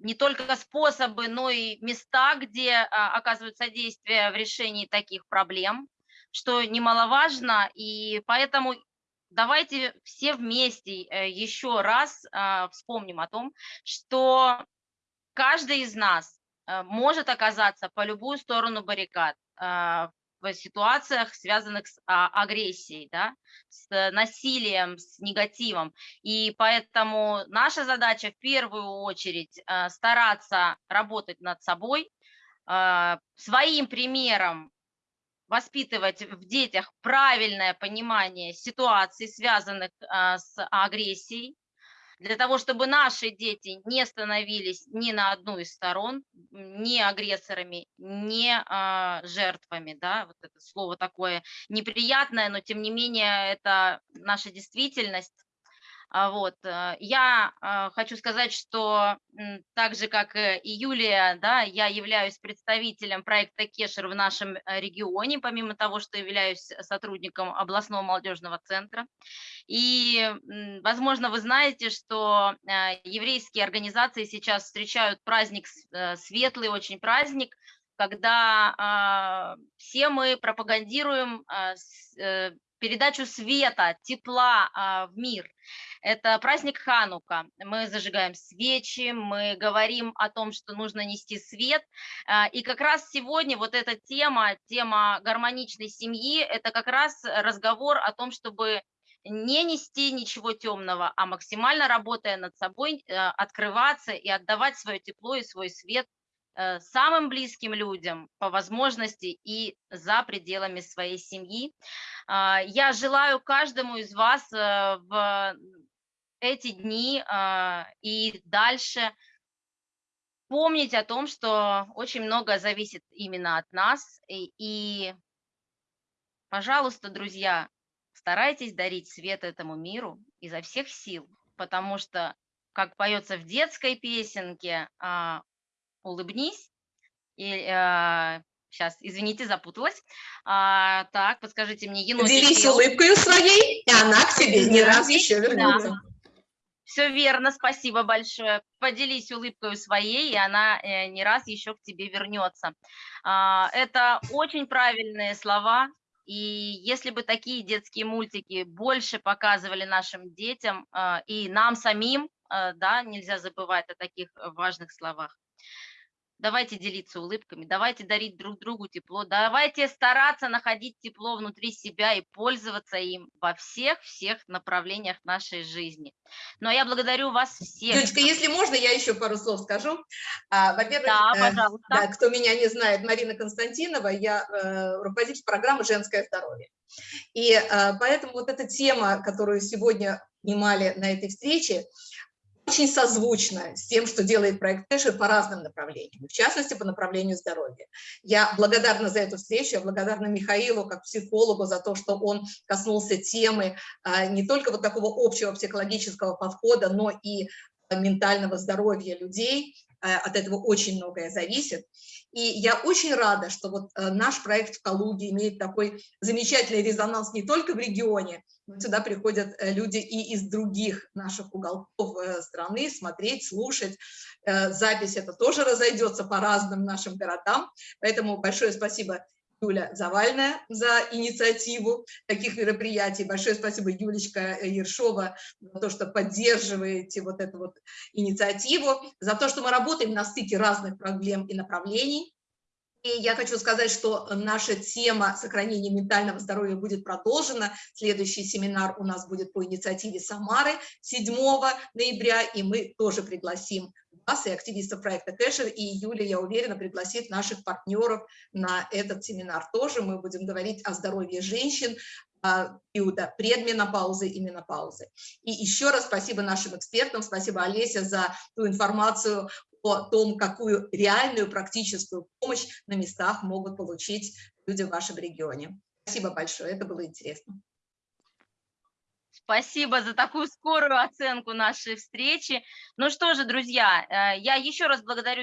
не только способы, но и места, где а, оказывают содействие в решении таких проблем, что немаловажно, и поэтому давайте все вместе э, еще раз а, вспомним о том, что каждый из нас э, может оказаться по любую сторону баррикад а, в ситуациях, связанных с а, агрессией, да, с насилием, с негативом. И поэтому наша задача в первую очередь стараться работать над собой, своим примером воспитывать в детях правильное понимание ситуаций, связанных а, с агрессией, для того, чтобы наши дети не становились ни на одну из сторон, ни агрессорами, ни а, жертвами. Да? Вот это слово такое неприятное, но тем не менее это наша действительность. А, вот. Э, я а, хочу сказать, что так же, как и Юлия, да, я являюсь представителем проекта Кешер в нашем э, регионе, помимо того, что являюсь сотрудником областного молодежного центра. И, возможно, вы знаете, что э, еврейские организации сейчас встречают праздник, светлый очень праздник, когда а, все мы пропагандируем передачу света, тепла а, в мир. Это праздник Ханука. Мы зажигаем свечи, мы говорим о том, что нужно нести свет. А, и как раз сегодня вот эта тема, тема гармоничной семьи, это как раз разговор о том, чтобы не нести ничего темного, а максимально работая над собой, э, открываться и отдавать свое тепло и свой свет самым близким людям по возможности и за пределами своей семьи. А, я желаю каждому из вас э, в эти дни а, и дальше помнить о том, что очень много зависит именно от нас. И, и пожалуйста, друзья, старайтесь дарить свет этому миру изо всех сил, потому что, как поется в детской песенке, а, улыбнись. И, э, сейчас, извините, запуталась. А, так, подскажите мне, енотик. Делись улыбкой своей, и она к тебе не раз еще вернется. Да. Все верно, спасибо большое. Поделись улыбкой своей, и она э, не раз еще к тебе вернется. А, это очень правильные слова, и если бы такие детские мультики больше показывали нашим детям э, и нам самим, э, да, нельзя забывать о таких важных словах давайте делиться улыбками, давайте дарить друг другу тепло, давайте стараться находить тепло внутри себя и пользоваться им во всех-всех направлениях нашей жизни. А я благодарю вас всех. Юлечка, если можно, я еще пару слов скажу. А, во-первых, да, э, да, кто меня не знает, Марина Константинова, я э, руководитель программы «Женское здоровье». И э, поэтому вот эта тема, которую сегодня снимали на этой встрече, очень созвучно с тем, что делает проект Тэшер по разным направлениям, в частности, по направлению здоровья. Я благодарна за эту встречу, я благодарна Михаилу, как психологу, за то, что он коснулся темы а, не только вот такого общего психологического подхода, но и ментального здоровья людей, Э, от этого очень многое зависит. И я очень рада, что вот наш проект в Калуге имеет такой замечательный резонанс не только в регионе, сюда приходят э, люди и из других наших уголков страны смотреть, слушать. Запись это тоже разойдется по разным нашим городам. Поэтому большое спасибо Юля Завальная за инициативу таких мероприятий. Большое спасибо, Юлечка Ершова, за то, что поддерживаете вот эту вот инициативу, за то, что мы работаем на стыке разных проблем и направлений. И я хочу сказать, что наша тема сохранения ментального здоровья будет продолжена. Следующий семинар у нас будет по инициативе Самары 7 ноября, и мы тоже пригласим вас и активистов проекта Кэшер, и Юля, я уверена, пригласит наших партнеров на этот семинар тоже. Мы будем говорить о здоровье женщин, периода предменопаузы и менопаузы. И еще раз спасибо нашим экспертам, спасибо Олеся за ту информацию о том, какую реальную практическую помощь на местах могут получить люди в вашем регионе. Спасибо большое, это было интересно. Спасибо за такую скорую оценку нашей встречи. Ну что же, друзья, э, я еще раз благодарю